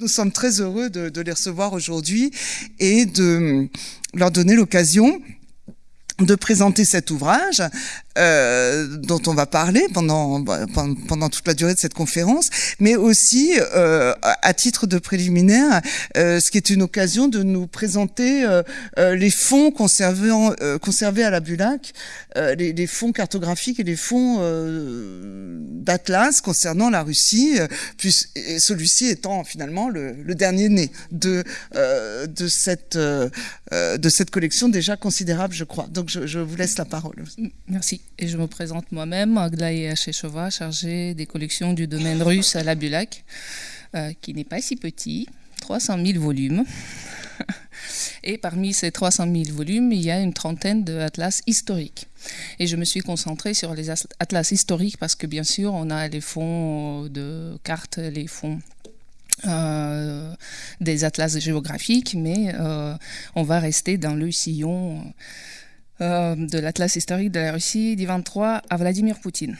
Nous sommes très heureux de, les recevoir aujourd'hui et de leur donner l'occasion de présenter cet ouvrage euh, dont on va parler pendant, pendant toute la durée de cette conférence, mais aussi euh, à titre de préliminaire, euh, ce qui est une occasion de nous présenter euh, euh, les fonds conservés, euh, conservés à la Bulac, les, les, fonds cartographiques et les fonds d'Atlas concernant la Russie, puis celui-ci étant finalement le, le, dernier né de, de, cette, de cette collection déjà considérable, je crois. Donc je, je vous laisse la parole. Merci. Et je me présente moi-même, Aglaïa Chechova, chargée des collections du domaine russe à la Bulac, euh, qui n'est pas si petit, 300 000 volumes. Et parmi ces 300 000 volumes, il y a une trentaine d'atlas historiques. Et je me suis concentrée sur les atlas historiques parce que bien sûr, on a les fonds de cartes, les fonds euh, des atlas géographiques, mais euh, on va rester dans le sillon de l'Atlas historique de la Russie du 23 à Vladimir Poutine.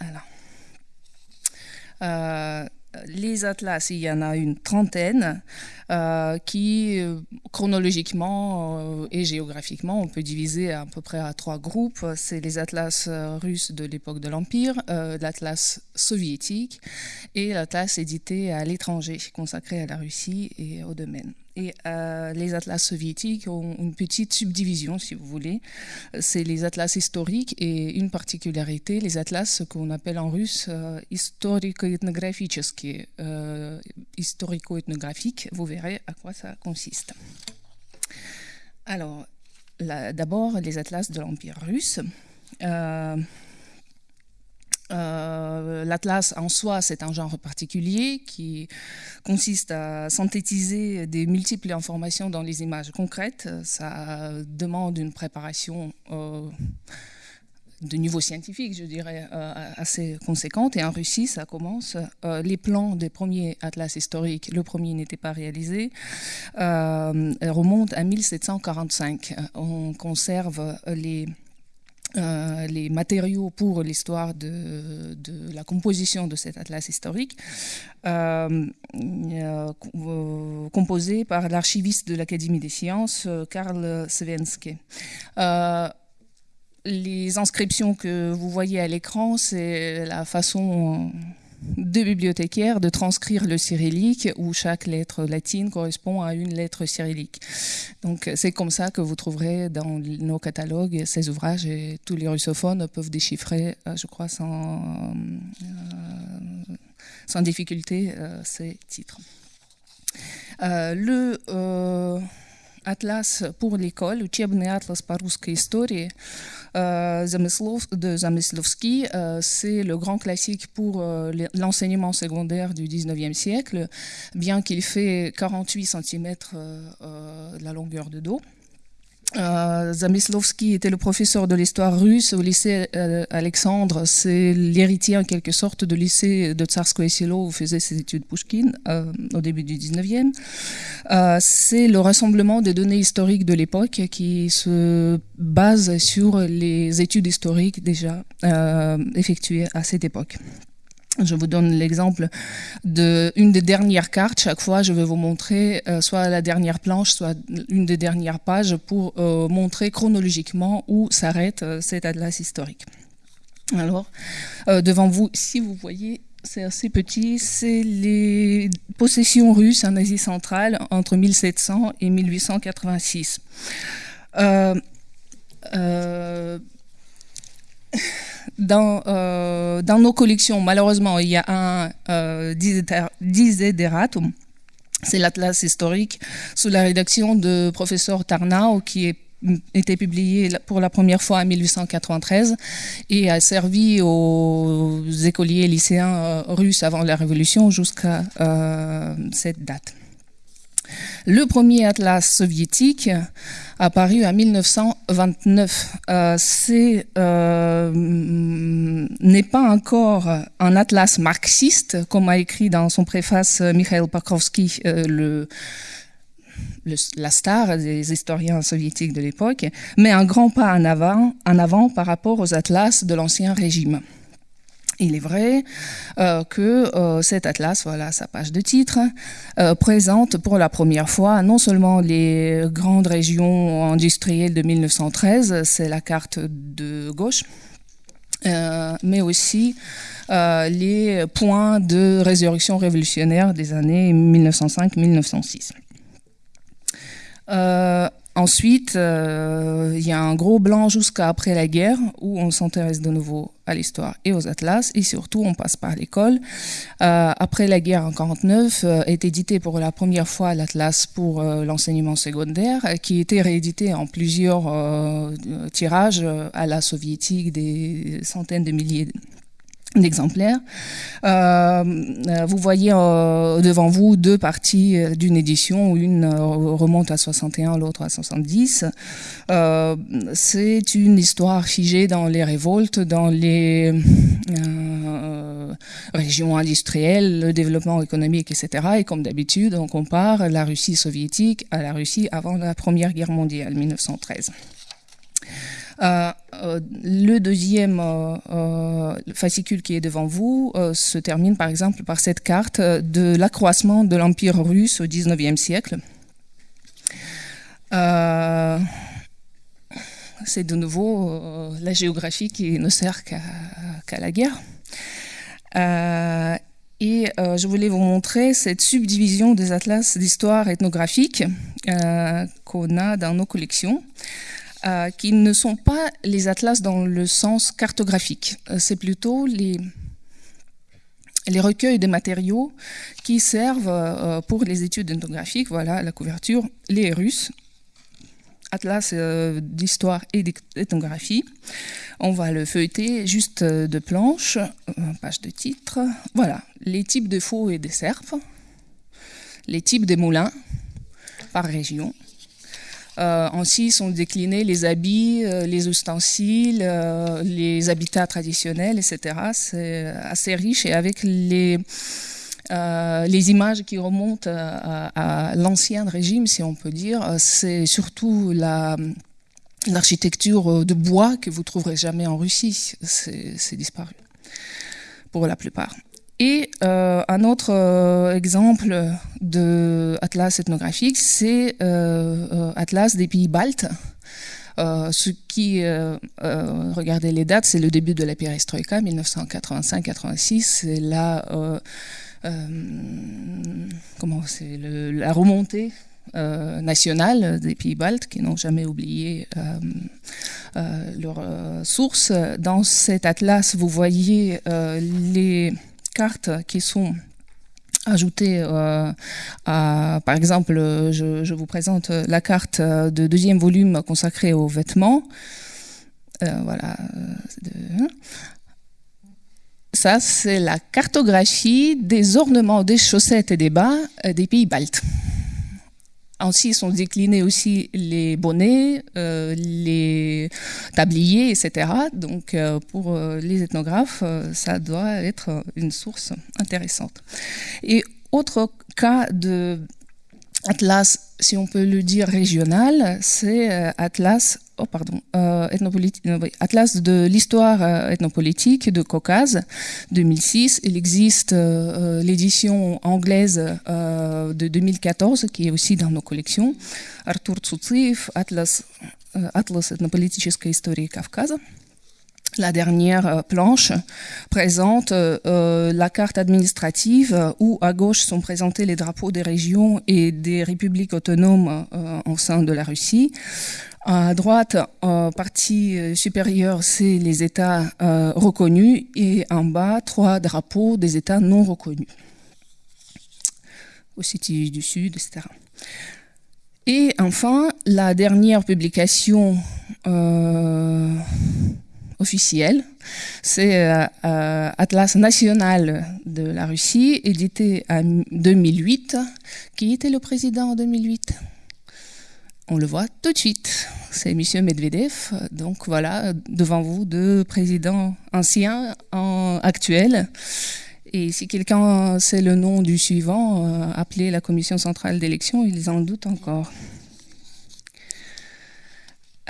Alors. Euh, les atlas, il y en a une trentaine euh, qui, euh, chronologiquement euh, et géographiquement, on peut diviser à, peu près à trois groupes. C'est les atlas euh, russes de l'époque de l'Empire, euh, l'atlas soviétique et l'atlas édité à l'étranger, consacré à la Russie et au domaine. Et euh, les atlas soviétiques ont une petite subdivision, si vous voulez. C'est les atlas historiques et une particularité, les atlas qu'on appelle en russe euh, historico-ethnographiques, euh, historico-ethnographiques. Vous verrez à quoi ça consiste. Alors, d'abord, les atlas de l'Empire russe. Euh, L'atlas en soi, c'est un genre particulier qui consiste à synthétiser des multiples informations dans les images concrètes. Ça demande une préparation euh, de niveau scientifique, je dirais, euh, assez conséquente. Et en Russie, ça commence. Les plans des premiers atlas historiques, le premier n'était pas réalisé, remontent à 1745. On conserve les euh, les matériaux pour l'histoire de, la composition de cet atlas historique, euh, euh, composé par l'archiviste de l'Académie des sciences, Karl Svensky. Euh, les inscriptions que vous voyez à l'écran, c'est la façon de bibliothécaires de transcrire le cyrillique où chaque lettre latine correspond à une lettre cyrillique. Donc c'est comme ça que vous trouverez dans nos catalogues ces ouvrages et tous les russophones peuvent déchiffrer, euh, je crois, sans, euh, sans difficulté euh, ces titres. Le euh, Atlas pour l'école, Учебный atlas по русской истории, euh, de Zamyslovski, euh, c'est le grand classique pour euh, l'enseignement secondaire du 19e siècle, bien qu'il fait 48 cm de la longueur de dos. Euh, Zamyslovski était le professeur de l'histoire russe au lycée euh, Alexandre. C'est l'héritier en quelque sorte de lycée de Tsarskoye Selo où faisait ses études Pushkin euh, au début du 19e. Euh, c'est le rassemblement des données historiques de l'époque qui se base sur les études historiques déjà effectuées à cette époque. Je vous donne l'exemple d'une des dernières cartes. Chaque fois, je vais vous montrer euh, soit la dernière planche, soit une des dernières pages pour euh, montrer chronologiquement où s'arrête euh, cet atlas historique. Alors, devant vous, si vous voyez, c'est assez petit, c'est les possessions russes en Asie centrale entre 1700 et 1886. Euh, dans, nos collections, malheureusement, il y a un euh, c'est l'atlas historique sous la rédaction de professeur Tarnau qui est été publié pour la première fois en 1893 et a servi aux écoliers lycéens euh, russes avant la Révolution jusqu'à euh, cette date. Le premier atlas soviétique apparu en 1929. Euh, euh, n'est pas encore un atlas marxiste, comme a écrit dans son préface Mikhail Pakrovsky, euh, la star des historiens soviétiques de l'époque, mais un grand pas en avant par rapport aux atlas de l'ancien régime. Il est vrai euh, que euh, cet atlas, voilà sa page de titre, euh, présente pour la première fois non seulement les grandes régions industrielles de 1913, c'est la carte de gauche, mais aussi les points de résurrection révolutionnaire des années 1905-1906. Ensuite, euh, il y a un gros blanc jusqu'à après la guerre où on s'intéresse de nouveau à l'histoire et aux atlas et surtout on passe par l'école. Euh, après la guerre en 49 euh, est édité pour la première fois l'atlas pour l'enseignement secondaire qui était réédité en plusieurs tirages à la soviétique des centaines de milliers d'exemplaires. Euh, euh, vous voyez euh, devant vous deux parties d'une édition, une remonte à 61, l'autre à 70. C'est une histoire figée dans les révoltes, dans les régions industrielles, le développement économique, etc. Et comme d'habitude, on compare la Russie soviétique à la Russie avant la Première Guerre mondiale, 1913. Euh, euh, le deuxième euh, fascicule qui est devant vous se termine par exemple par cette carte de l'accroissement de l'Empire russe au XIXe siècle. c'est de nouveau la géographie qui ne sert qu'à la guerre. et je voulais vous montrer cette subdivision des atlas d'histoire ethnographique qu'on a dans nos collections. Euh, qui ne sont pas les atlas dans le sens cartographique. Euh, c'est plutôt les, recueils de matériaux qui servent euh, pour les études ethnographiques. Voilà la couverture, les Russes, atlas d'histoire et d'ethnographie. On va le feuilleter juste de planche, page de titre. Voilà, les types de faux et de serpes, les types de moulins par région, ainsi sont déclinés les habits, euh, les ustensiles, euh, les habitats traditionnels, etc. C'est assez riche et avec les, images qui remontent à, l'ancien régime, si on peut dire, c'est surtout la l'architecture de bois que vous trouverez jamais en Russie, c'est disparu pour la plupart. Et euh, un autre euh, exemple de atlas ethnographique, c'est euh, Atlas des pays baltes. ce qui, regardez les dates, c'est le début de la perestroïka, 1985-86, c'est la, comment, c'est la remontée nationale des pays baltes qui n'ont jamais oublié leurs sources. Dans cet atlas, vous voyez les cartes qui sont ajoutées euh, à, par exemple, je, vous présente la carte de deuxième volume consacrée aux vêtements. Euh, voilà. Hein. Ça, c'est la cartographie des ornements des chaussettes et des bas euh, des pays baltes. Ainsi sont déclinés aussi les bonnets, euh, les tabliers, etc. Donc euh, pour euh, les ethnographes, ça doit être une source intéressante. Et autre cas de Atlas, si on peut le dire régional, c'est Atlas oh pardon, euh, Atlas de l'histoire euh, ethnopolitique de Caucase, 2006. Il existe euh, l'édition anglaise de 2014, qui est aussi dans nos collections. Arthur Tsoutsiv, Atlas, Atlas этнополитической истории Кавказа. La dernière planche présente la carte administrative où à gauche sont présentés les drapeaux des régions et des républiques autonomes en sein de la Russie. À droite, en partie euh, supérieure, c'est les États euh, reconnus et en bas, trois drapeaux des États non reconnus. City du Sud, etc. Et enfin, la dernière publication euh, officielle, c'est Atlas national de la Russie, édité en 2008. Qui était le président en 2008 on le voit tout de suite. C'est M. Medvedev. Donc voilà, devant vous, deux présidents anciens, en actuels. Et si quelqu'un sait le nom du suivant, euh, appelez la Commission centrale d'élection, ils en doutent encore.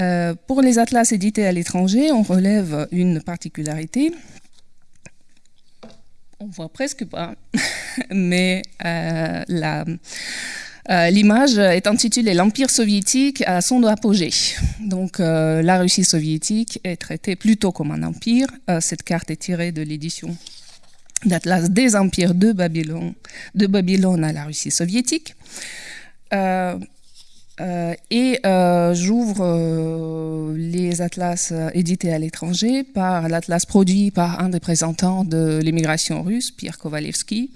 Euh, pour les atlas édités à l'étranger, on relève une particularité. on voit presque pas, mais la euh, l'image est intitulée L'Empire soviétique à son apogée. Donc euh, la Russie soviétique est traitée plutôt comme un empire. Euh, cette carte est tirée de l'édition d'Atlas des empires de Babylone, de Babylone à la Russie soviétique. Et j'ouvre les atlas édités à l'étranger par l'atlas produit par un des représentants de l'immigration russe, Pierre Kovalevsky,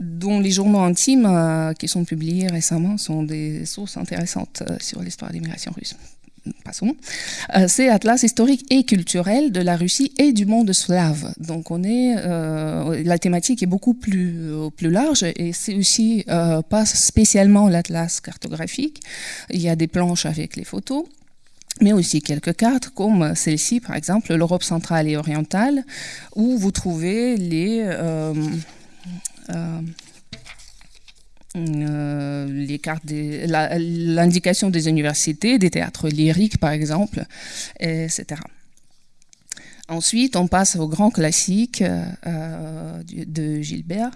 dont les journaux intimes euh, qui sont publiés récemment sont des sources intéressantes euh, sur l'histoire de l'immigration russe. Passons. Euh, c'est Atlas historique et culturel de la Russie et du monde slave. Donc on est, la thématique est beaucoup plus, plus large et c'est aussi pas spécialement l'Atlas cartographique. Il y a des planches avec les photos mais aussi quelques cartes comme celle-ci, par exemple, l'Europe centrale et orientale, où vous trouvez les, euh, euh, les cartes, l'indication des universités, des théâtres lyriques par exemple, etc. Ensuite, on passe au grand classique euh, de Gilbert,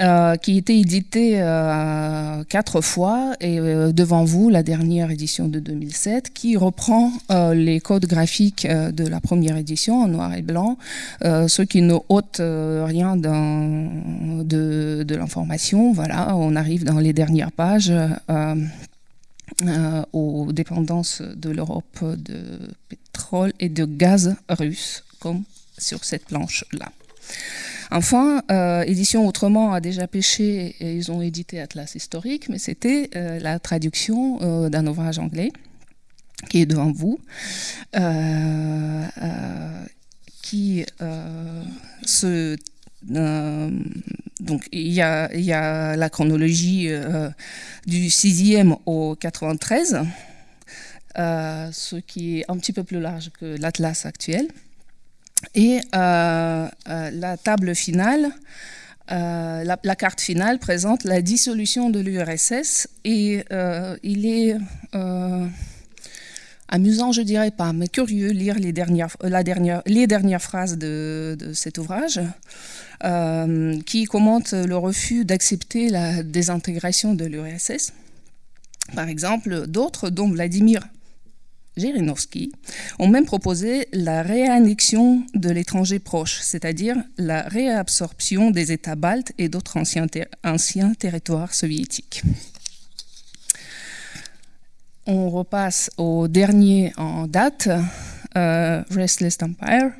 euh, qui a été édité euh, quatre fois et euh, devant vous la dernière édition de 2007 qui reprend les codes graphiques de la première édition en noir et blanc, ce qui ne ôte rien de, de l'information. Voilà, on arrive dans les dernières pages. aux dépendances de l'Europe de pétrole et de gaz russe, comme sur cette planche-là. Enfin, euh, Édition Autrement a déjà pêché et ils ont édité Atlas historique, mais c'était euh, la traduction euh, d'un ouvrage anglais qui est devant vous, qui se donc il y, a, la chronologie du 6e au 93, ce qui est un petit peu plus large que l'Atlas actuel. Et euh, euh, la table finale, euh, la, carte finale présente la dissolution de l'URSS et il est amusant, je dirais pas, mais curieux lire les dernières, la dernière, les dernières phrases de, de cet ouvrage qui commente le refus d'accepter la désintégration de l'URSS. Par exemple, d'autres, dont Vladimir Jirinovski ont même proposé la réannexion de l'étranger proche, c'est-à-dire la réabsorption des États baltes et d'autres anciens, territoires soviétiques. On repasse au dernier en date, euh, Restless Empire,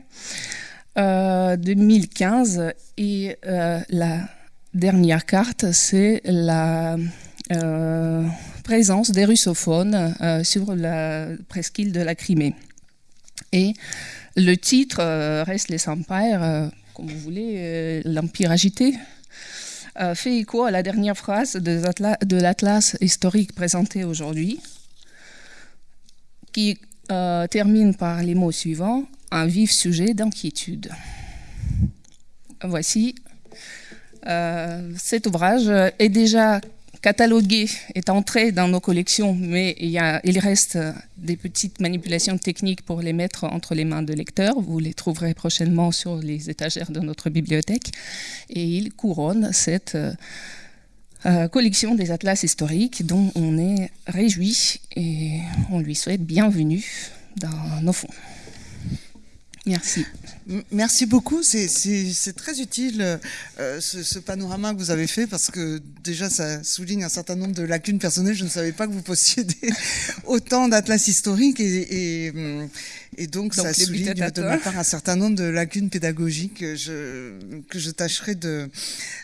2015, euh, et euh, la dernière carte, c'est la présence des russophones euh, sur la presqu'île de la Crimée. Et le titre euh, reste les Empires, euh, comme vous voulez, l'Empire agité, fait écho à la dernière phrase de l'Atlas historique présenté aujourd'hui, qui termine par les mots suivants, un vif sujet d'inquiétude. Voici. cet ouvrage est déjà catalogué est entré dans nos collections, mais il, reste des petites manipulations techniques pour les mettre entre les mains de lecteurs. Vous les trouverez prochainement sur les étagères de notre bibliothèque. Et il couronne cette euh, collection des atlas historiques dont on est réjoui et on lui souhaite bienvenue dans nos fonds. Merci. Merci beaucoup, c'est très utile euh, ce, panorama que vous avez fait parce que déjà ça souligne un certain nombre de lacunes personnelles. Je ne savais pas que vous possédez autant d'atlas historiques et, et, donc, ça souligne de ma part un certain nombre de lacunes pédagogiques que je, que je tâcherai de,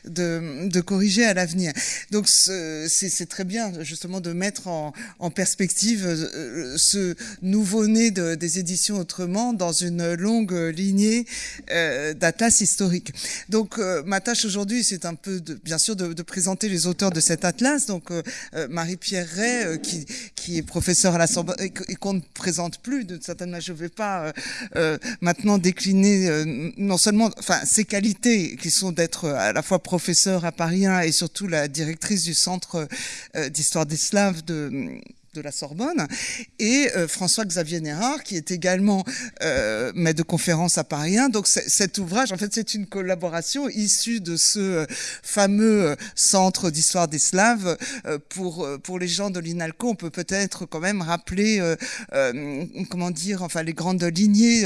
de, de corriger à l'avenir. Donc c'est très bien justement de mettre en, en perspective euh, ce nouveau-né des éditions autrement dans une longue lignée euh, d'atlas historique. Donc euh, ma tâche aujourd'hui, c'est un peu, de, bien sûr, de, de, présenter les auteurs de cet atlas. Donc Marie-Pierre Ray, qui, qui est professeure à la Sorbonne et qu'on ne présente plus, de certaine manière, ne vais pas maintenant décliner non seulement, enfin, ses qualités qui sont d'être à la fois professeur à Paris 1 et surtout la directrice du centre d'histoire des Slaves de de la Sorbonne, et euh, François-Xavier Nérard, qui est également euh, maître de conférence à Paris 1. Donc cet ouvrage, en fait, c'est une collaboration issue de ce euh, fameux centre d'histoire des Slaves. pour, pour les gens de l'INALCO, on peut peut-être quand même rappeler, comment dire, enfin les grandes lignées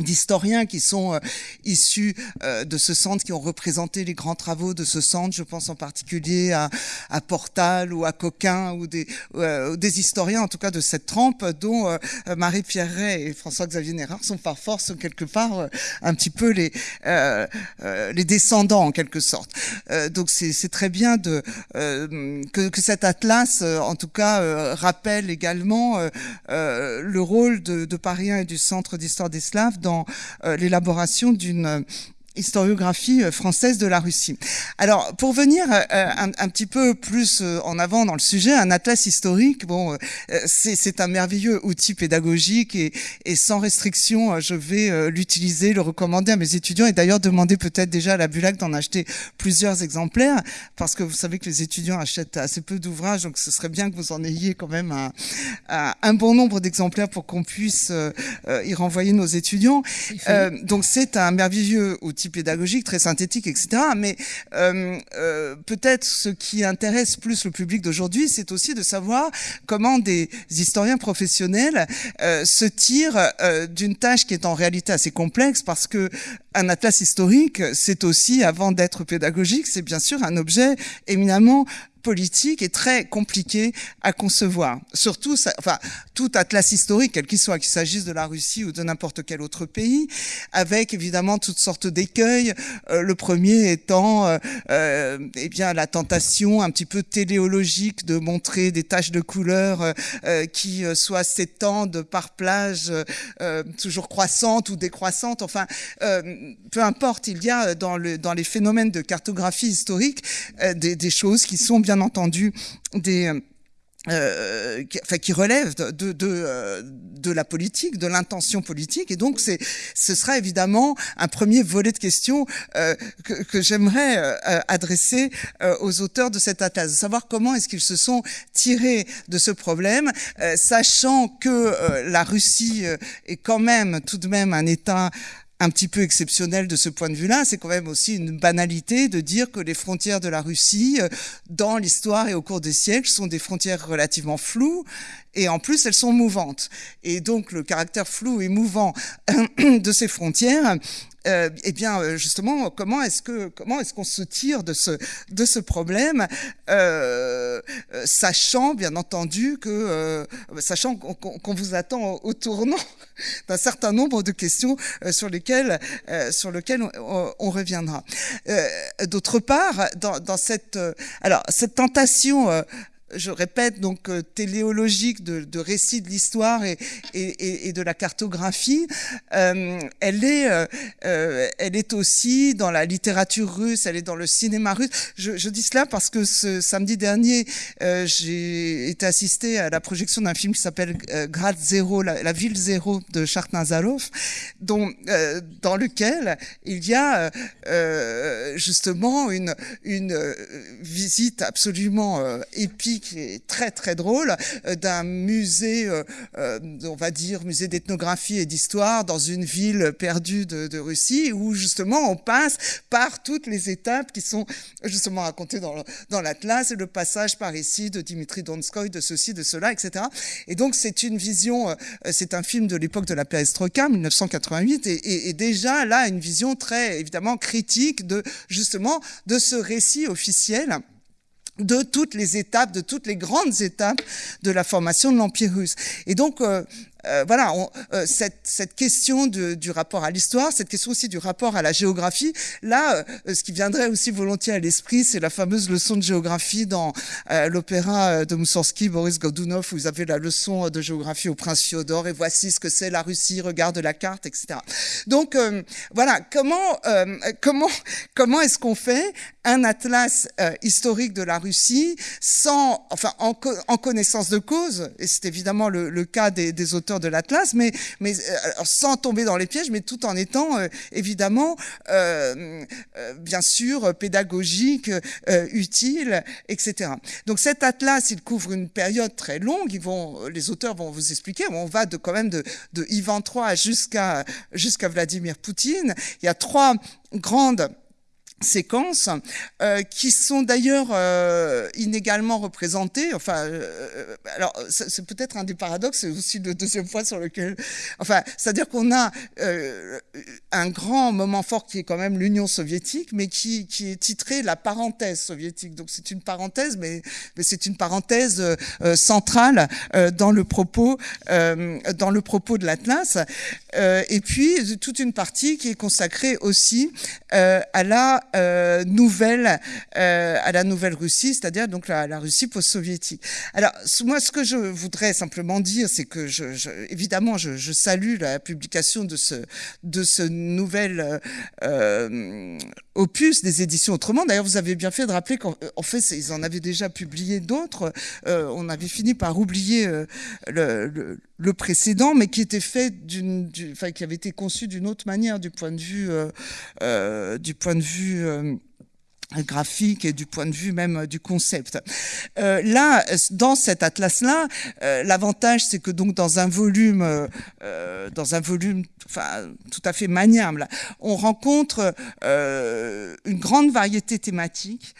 d'historiens qui sont euh, issus euh, de ce centre, qui ont représenté les grands travaux de ce centre. Je pense en particulier à, à Portal ou à Coquin ou des, euh, des historiens, en tout cas de cette trempe, dont Marie-Pierre Ray et François-Xavier Nérard sont par force quelque part un petit peu les, les descendants en quelque sorte. donc c'est très bien de, que, que, cet atlas, en tout cas, rappelle également le rôle de, de Paris et du Centre d'histoire des Slaves dans euh, l'élaboration d'une historiographie euh, française de la Russie. Alors, pour venir euh, un, un, petit peu plus euh, en avant dans le sujet, un atlas historique, bon, c'est un merveilleux outil pédagogique et, et sans restriction, je vais l'utiliser, le recommander à mes étudiants et d'ailleurs demander peut-être déjà à la Bulac d'en acheter plusieurs exemplaires parce que vous savez que les étudiants achètent assez peu d'ouvrages, donc ce serait bien que vous en ayez quand même un, un, bon nombre d'exemplaires pour qu'on puisse y renvoyer nos étudiants. donc c'est un merveilleux outil pédagogique, très synthétique, etc. Mais euh, euh, peut-être ce qui intéresse plus le public d'aujourd'hui, c'est aussi de savoir comment des historiens professionnels euh, se tirent d'une tâche qui est en réalité assez complexe, parce que un atlas historique, c'est aussi, avant d'être pédagogique, c'est bien sûr un objet éminemment politique est très compliqué à concevoir. Surtout, ça, enfin, tout atlas historique, quel qu'il soit, qu'il s'agisse de la Russie ou de n'importe quel autre pays, avec évidemment toutes sortes d'écueils. Euh, le premier étant, euh, euh, eh bien, la tentation un petit peu téléologique de montrer des taches de couleur euh, qui soit s'étendent par plage toujours croissantes ou décroissantes. Enfin, peu importe, il y a dans, le, dans les phénomènes de cartographie historique des, des choses qui sont bien entendu des euh, qui, enfin, qui relèvent de, de, de, euh, de, la politique, de l'intention politique. Et donc, c'est, ce sera évidemment un premier volet de questions euh, que, que j'aimerais euh, adresser euh, aux auteurs de cette atlas, savoir comment est-ce qu'ils se sont tirés de ce problème, sachant que la Russie est quand même tout de même un État un petit peu exceptionnel de ce point de vue-là. C'est quand même aussi une banalité de dire que les frontières de la Russie, euh, dans l'histoire et au cours des siècles, sont des frontières relativement floues et en plus elles sont mouvantes. Et donc le caractère flou et mouvant de ces frontières euh, eh bien, euh, justement, comment est-ce que comment est-ce qu'on se tire de ce de ce problème, euh, euh sachant bien entendu que euh, sachant qu'on vous attend au, tournant d'un certain nombre de questions sur lesquelles sur lesquelles on, on reviendra. D'autre part, dans, dans cette alors cette tentation je répète, donc euh, téléologique de, de récit de l'histoire et, et, et, de la cartographie, euh, elle, est, euh, euh, elle est aussi dans la littérature russe, elle est dans le cinéma russe. Je, je dis cela parce que ce samedi dernier, euh, j'ai été assisté à la projection d'un film qui s'appelle Grad Zéro, la, ville zéro de Nazarov, dont, dans lequel il y a justement une, une visite absolument épique qui est très très drôle, euh, d'un musée, euh, euh, on va dire musée d'ethnographie et d'histoire dans une ville perdue de, de, Russie, où justement on passe par toutes les étapes qui sont justement racontées dans, dans l'Atlas, et le passage par ici de Dimitri Donskoy, de ceci, de cela, etc. Et donc c'est une vision, c'est un film de l'époque de la perestroïka, 1988, et, et, et déjà là une vision très évidemment critique de justement de ce récit officiel de toutes les étapes, de toutes les grandes étapes de la formation de l'Empire russe. Et donc, euh, euh, voilà, on, euh, cette, cette, question de, du rapport à l'histoire, cette question aussi du rapport à la géographie, là, euh, ce qui viendrait aussi volontiers à l'esprit, c'est la fameuse leçon de géographie dans euh, l'opéra de Moussorski, Boris Godunov, où vous avez la leçon de géographie au prince Fiodor, et voici ce que c'est la Russie, regarde la carte, etc. Donc, voilà, comment, comment, comment est-ce qu'on fait un atlas historique de la Russie sans, enfin, en, en connaissance de cause, et c'est évidemment le, le cas des, des auteurs de l'Atlas, mais, mais sans tomber dans les pièges, mais tout en étant évidemment, bien sûr, pédagogique, utile, etc. Donc cet Atlas, il couvre une période très longue. Ils vont, les auteurs vont vous expliquer. On va de quand même de, de Ivan III jusqu'à jusqu'à Vladimir Poutine. Il y a trois grandes séquences euh, qui sont d'ailleurs euh, inégalement représentées. Enfin, euh, alors c'est peut-être un des paradoxes, c'est aussi le deuxième point sur lequel. Enfin, c'est-à-dire qu'on a un grand moment fort qui est quand même l'Union soviétique, mais qui, qui est titré la parenthèse soviétique. Donc c'est une parenthèse, mais, mais c'est une parenthèse centrale dans le propos dans le propos de l'Atlas. et puis toute une partie qui est consacrée aussi à la euh, nouvelle euh, à la nouvelle Russie, c'est-à-dire donc la, la Russie post-soviétique. Alors moi, ce que je voudrais simplement dire, c'est que je, je, évidemment, je, je, salue la publication de ce de ce nouvel euh, opus des éditions Autrement. D'ailleurs, vous avez bien fait de rappeler qu'en fait, ils en avaient déjà publié d'autres. Euh, on avait fini par oublier euh, le, le, le, précédent, mais qui était fait d'une, enfin, qui avait été conçu d'une autre manière du point de vue, euh, du point de vue graphique et du point de vue même du concept. Euh, là, dans cet atlas-là, euh, l'avantage c'est que donc dans un volume, euh, dans un volume, enfin tout à fait maniable, on rencontre une grande variété thématique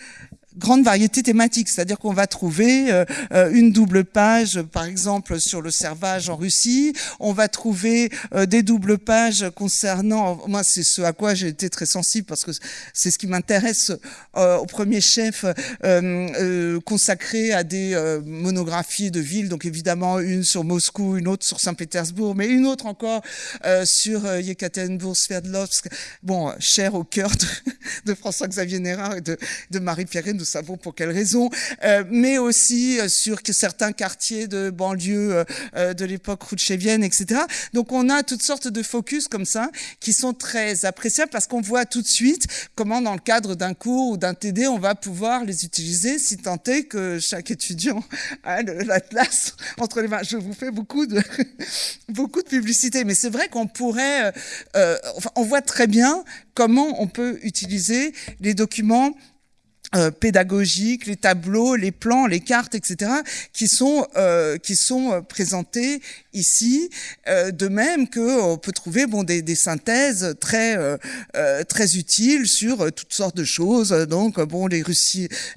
grande variété thématique, c'est-à-dire qu'on va trouver euh, euh, une double page, par exemple, sur le servage en Russie, on va trouver euh, des doubles pages concernant, moi c'est ce à quoi j'ai été très sensible parce que c'est ce qui m'intéresse au premier chef, consacré à des monographies de villes, donc évidemment une sur Moscou, une autre sur Saint-Pétersbourg, mais une autre encore sur Yekaterinbourg, Sverdlovsk, bon, cher au cœur de, de François-Xavier Nérard et de, de Marie-Pierre nous savons pour quelles raisons, euh, mais aussi euh, sur certains quartiers de banlieue euh, de l'époque rouchevienne, etc. Donc on a toutes sortes de focus comme ça qui sont très appréciables parce qu'on voit tout de suite comment dans le cadre d'un cours ou d'un TD, on va pouvoir les utiliser si tant est que chaque étudiant a l'atlas entre les mains. Je vous fais beaucoup de, beaucoup de publicité, mais c'est vrai qu'on pourrait, euh, on voit très bien comment on peut utiliser les documents euh, pédagogiques, les tableaux, les plans, les cartes, etc., qui sont euh, qui sont euh, présentés ici. Euh, de même que on peut trouver bon des, des synthèses très euh, très utiles sur toutes sortes de choses. Donc bon les Russes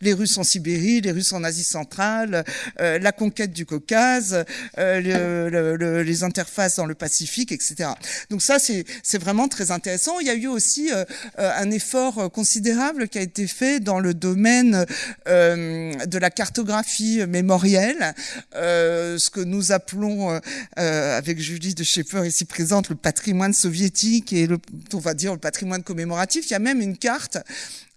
les Russes en Sibérie, les Russes en Asie centrale, la conquête du Caucase, le, le, les interfaces dans le Pacifique, etc. Donc ça c'est vraiment très intéressant. Il y a eu aussi un effort considérable qui a été fait dans le domaine euh, de la cartographie mémorielle, euh, ce que nous appelons, euh, avec Julie de Schaeffer ici présente, le patrimoine soviétique et le, on va dire le patrimoine commémoratif. Il y a même une carte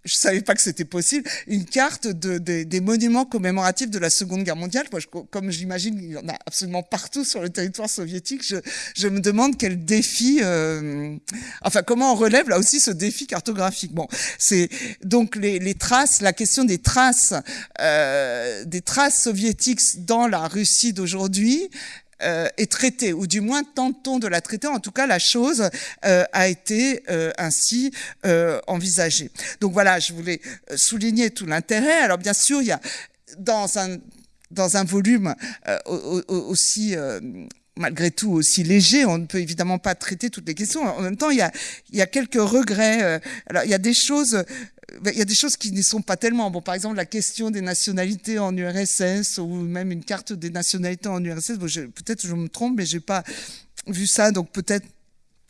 je savais pas que c'était possible, une carte de, de, des monuments commémoratifs de la Seconde Guerre mondiale. Moi, je, comme j'imagine, il y en a absolument partout sur le territoire soviétique. Je, je me demande quel défi, euh, enfin, comment on relève là aussi ce défi cartographique. Bon, c'est donc les, les, traces, la question des traces, euh, des traces soviétiques dans la Russie d'aujourd'hui euh, est traitée, ou du moins tentons de la traiter. En tout cas, la chose euh, a été euh, ainsi envisagée. Donc voilà, je voulais souligner tout l'intérêt. Alors bien sûr, il y a dans un dans un volume aussi malgré tout aussi léger. On ne peut évidemment pas traiter toutes les questions. En même temps, il y a, il y a quelques regrets. Alors, il y a des choses il y a des choses qui ne sont pas tellement. Bon, par exemple, la question des nationalités en URSS ou même une carte des nationalités en URSS. Bon, peut-être je me trompe, mais j'ai pas vu ça, donc peut-être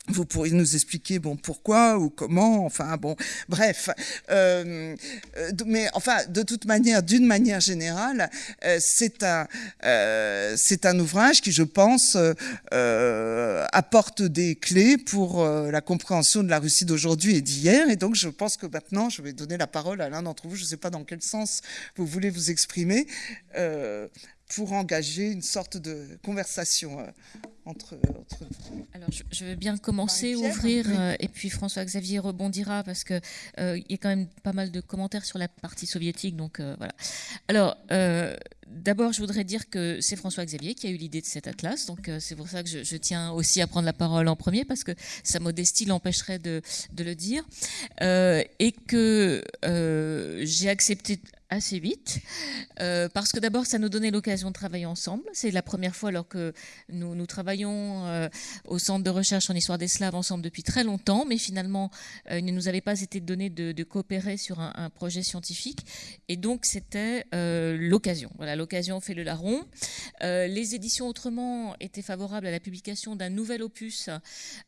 vous pourriez nous expliquer bon pourquoi ou comment enfin bon bref euh, mais enfin de toute manière d'une manière générale euh, c'est un euh, c'est un ouvrage qui je pense euh, apporte des clés pour euh, la compréhension de la Russie d'aujourd'hui et d'hier. Et donc je pense que maintenant je vais donner la parole à l'un d'entre vous. Je ne sais pas dans quel sens vous voulez vous exprimer euh, pour engager une sorte de conversation entre, Alors, je, vais bien commencer, ouvrir, euh, et puis François-Xavier rebondira parce que euh, il y a quand même pas mal de commentaires sur la partie soviétique, donc euh, voilà. Alors, d'abord, je voudrais dire que c'est François-Xavier qui a eu l'idée de cet atlas, donc c'est pour ça que je, tiens aussi à prendre la parole en premier parce que sa modestie l'empêcherait de, de, le dire, et que j'ai accepté assez vite, euh, parce que d'abord, ça nous donnait l'occasion de travailler ensemble. C'est la première fois alors que nous, travaillons euh, au Centre de recherche en histoire des Slaves ensemble depuis très longtemps, mais finalement, euh, il ne nous avait pas été donné de, coopérer sur un, un, projet scientifique. Et donc, c'était l'occasion. Voilà, l'occasion fait le larron. les éditions Autrement étaient favorables à la publication d'un nouvel opus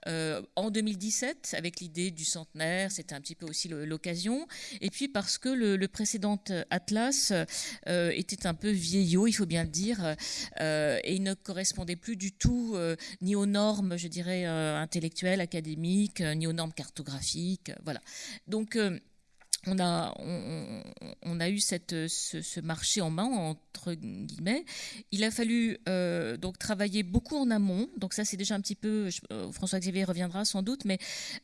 en 2017, avec l'idée du centenaire. C'était un petit peu aussi l'occasion. Et puis, parce que le, le précédent Atlas euh, était un peu vieillot, il faut bien le dire, euh, et il ne correspondait plus du tout euh, ni aux normes, je dirais, intellectuelles, académiques, ni aux normes cartographiques. Voilà. Donc, on a, on, a eu cette, ce, marché en main, entre guillemets. Il a fallu euh, donc travailler beaucoup en amont. Donc ça, c'est déjà un petit peu, euh, François-Xavier reviendra sans doute, mais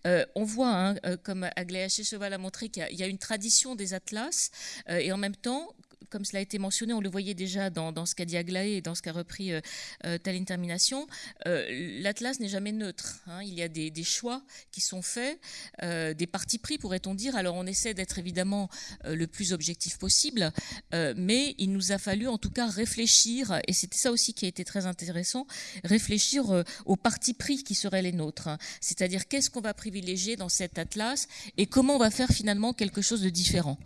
euh, on voit, hein, comme Aglaé Cheval a montré, qu'il y, a une tradition des atlas, et en même temps, comme cela a été mentionné, on le voyait déjà dans, ce qu'a dit Aglaé et dans ce qu'a repris euh, euh Termination, euh, l'Atlas n'est jamais neutre. Hein. Il y a des, choix qui sont faits, euh, des partis pris, pourrait-on dire. Alors on essaie d'être évidemment le plus objectif possible, mais il nous a fallu en tout cas réfléchir, et c'était ça aussi qui a été très intéressant, réfléchir aux partis pris qui seraient les nôtres. Hein. C'est-à-dire qu'est-ce qu'on va privilégier dans cet Atlas et comment on va faire finalement quelque chose de différent.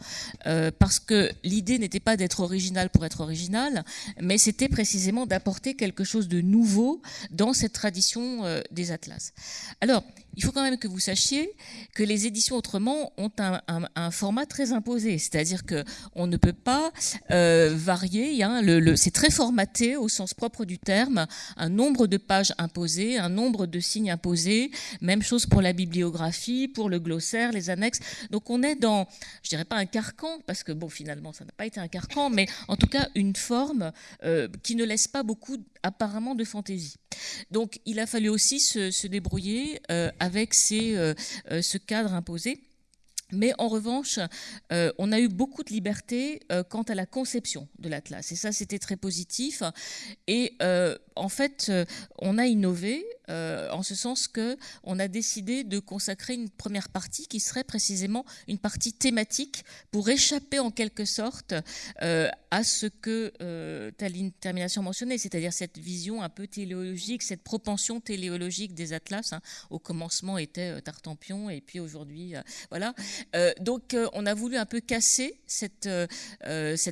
parce que l'idée n'était pas d'être original pour être original, mais c'était précisément d'apporter quelque chose de nouveau dans cette tradition euh, des atlas. Alors, il faut quand même que vous sachiez que les éditions autrement ont un, format très imposé, c'est-à-dire que on ne peut pas euh, varier. Hein, c'est très formaté au sens propre du terme, un nombre de pages imposées, un nombre de signes imposés. Même chose pour la bibliographie, pour le glossaire, les annexes. Donc on est dans, je dirais pas un carcan, parce que bon, finalement, ça n'a pas été un carcan, mais en tout cas une forme euh, qui ne laisse pas beaucoup apparemment de fantaisie. Donc il a fallu aussi se, débrouiller euh, avec euh, euh, ce cadre imposé. Mais en revanche, on a eu beaucoup de liberté quant à la conception de l'Atlas. Et ça, c'était très positif. Et en fait, on a innové euh, en ce sens que on a décidé de consacrer une première partie qui serait précisément une partie thématique pour échapper en quelque sorte euh, à ce que euh, Taline Termination mentionnait, c'est-à-dire cette vision un peu téléologique, cette propension téléologique des atlas. Hein. Au commencement était Tartampion et puis aujourd'hui, voilà. donc on a voulu un peu casser cette,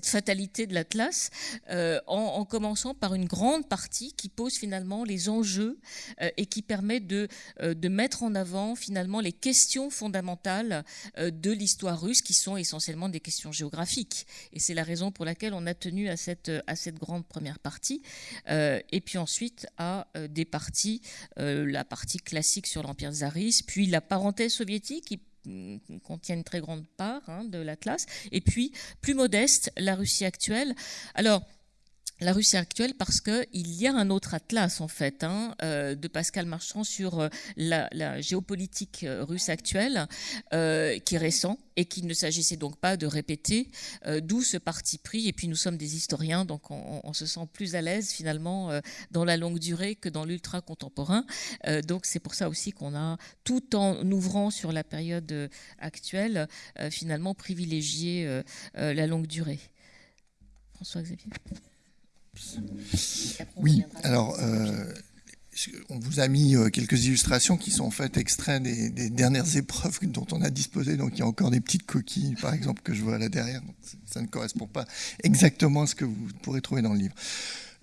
fatalité de l'atlas en, en, commençant par une grande partie qui pose finalement les enjeux euh, et qui permet de, euh, de mettre en avant finalement les questions fondamentales euh, de l'histoire russe qui sont essentiellement des questions géographiques. Et c'est la raison pour laquelle on a tenu à cette, à cette grande première partie. et puis ensuite à des parties, la partie classique sur l'Empire tsariste, puis la parenthèse soviétique qui mm, contient une très grande part hein, de l'Atlas, et puis plus modeste, la Russie actuelle. Alors, la Russie actuelle parce qu'il y a un autre atlas en fait hein, euh, de Pascal Marchand sur euh, la, géopolitique euh, russe actuelle qui est récent et qu'il ne s'agissait donc pas de répéter d'où ce parti pris. Et puis nous sommes des historiens donc on, se sent plus à l'aise finalement dans la longue durée que dans l'ultra contemporain. Donc c'est pour ça aussi qu'on a tout en ouvrant sur la période actuelle finalement privilégié la longue durée. François Xavier oui, alors euh, on vous a mis euh, quelques illustrations qui sont en fait extraits des, dernières épreuves dont on a disposé. Donc il y a encore des petites coquilles, par exemple, que je vois là derrière. ça ne correspond pas exactement à ce que vous pourrez trouver dans le livre.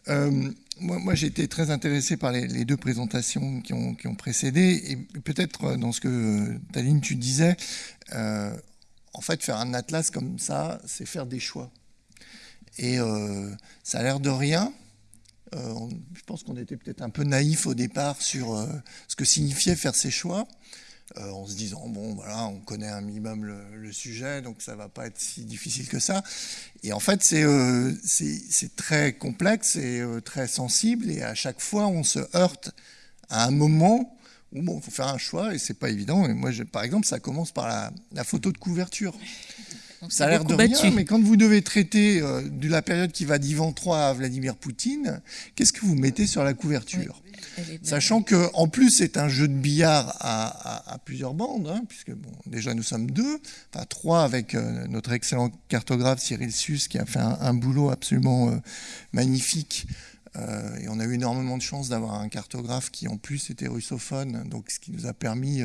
Euh, moi, j'ai été très intéressé par les, deux présentations qui ont, précédé. Et peut-être dans ce que, Taline, tu disais, en fait, faire un atlas comme ça, c'est faire des choix. Et euh, ça a l'air de rien. Euh, je pense qu'on était peut-être un peu naïf au départ sur euh, ce que signifiait faire ces choix. en se disant bon voilà on connaît un minimum le, sujet donc ça va pas être si difficile que ça et en fait c'est très complexe et très sensible et à chaque fois on se heurte à un moment où bon faut faire un choix et c'est pas évident et moi par exemple ça commence par la photo de couverture ça a l'air de rien, mais quand vous devez traiter euh, de la période qui va d'Ivan III à Vladimir Poutine, qu'est-ce que vous mettez sur la couverture Sachant que en plus c'est un jeu de billard à, plusieurs bandes, hein, puisque bon, déjà nous sommes deux, enfin trois avec euh, notre excellent cartographe Cyril Sus qui a fait un, boulot absolument euh, magnifique. et on a eu énormément de chance d'avoir un cartographe qui en plus était russophone, donc ce qui nous a permis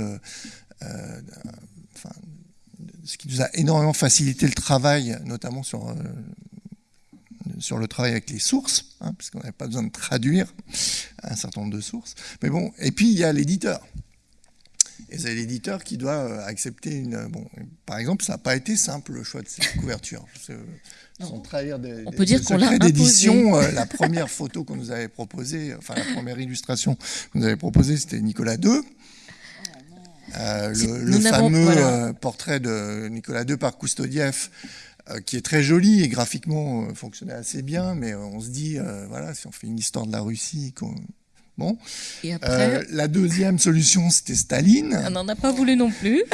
enfin, ce qui nous a énormément facilité le travail, notamment sur, euh, sur le travail avec les sources, hein, puisqu'on n'avait pas besoin de traduire un certain nombre de sources. Mais bon, et puis il y a l'éditeur. Et c'est l'éditeur qui doit euh, accepter une. Bon, par exemple, ça n'a pas été simple le choix de cette couverture. Sans trahir des, on peut dire qu'on l'a d'édition, euh, la première photo qu'on nous avait proposée, enfin la première illustration qu'on nous avait proposée, c'était Nicolas II. Euh, le, fameux euh, portrait de Nicolas II par Koustodiev, euh, qui est très joli et graphiquement fonctionnait assez bien, mais on se dit, voilà, si on fait une histoire de la Russie, Bon. Et après... la deuxième solution, c'était Staline. On n'en a pas voulu non plus.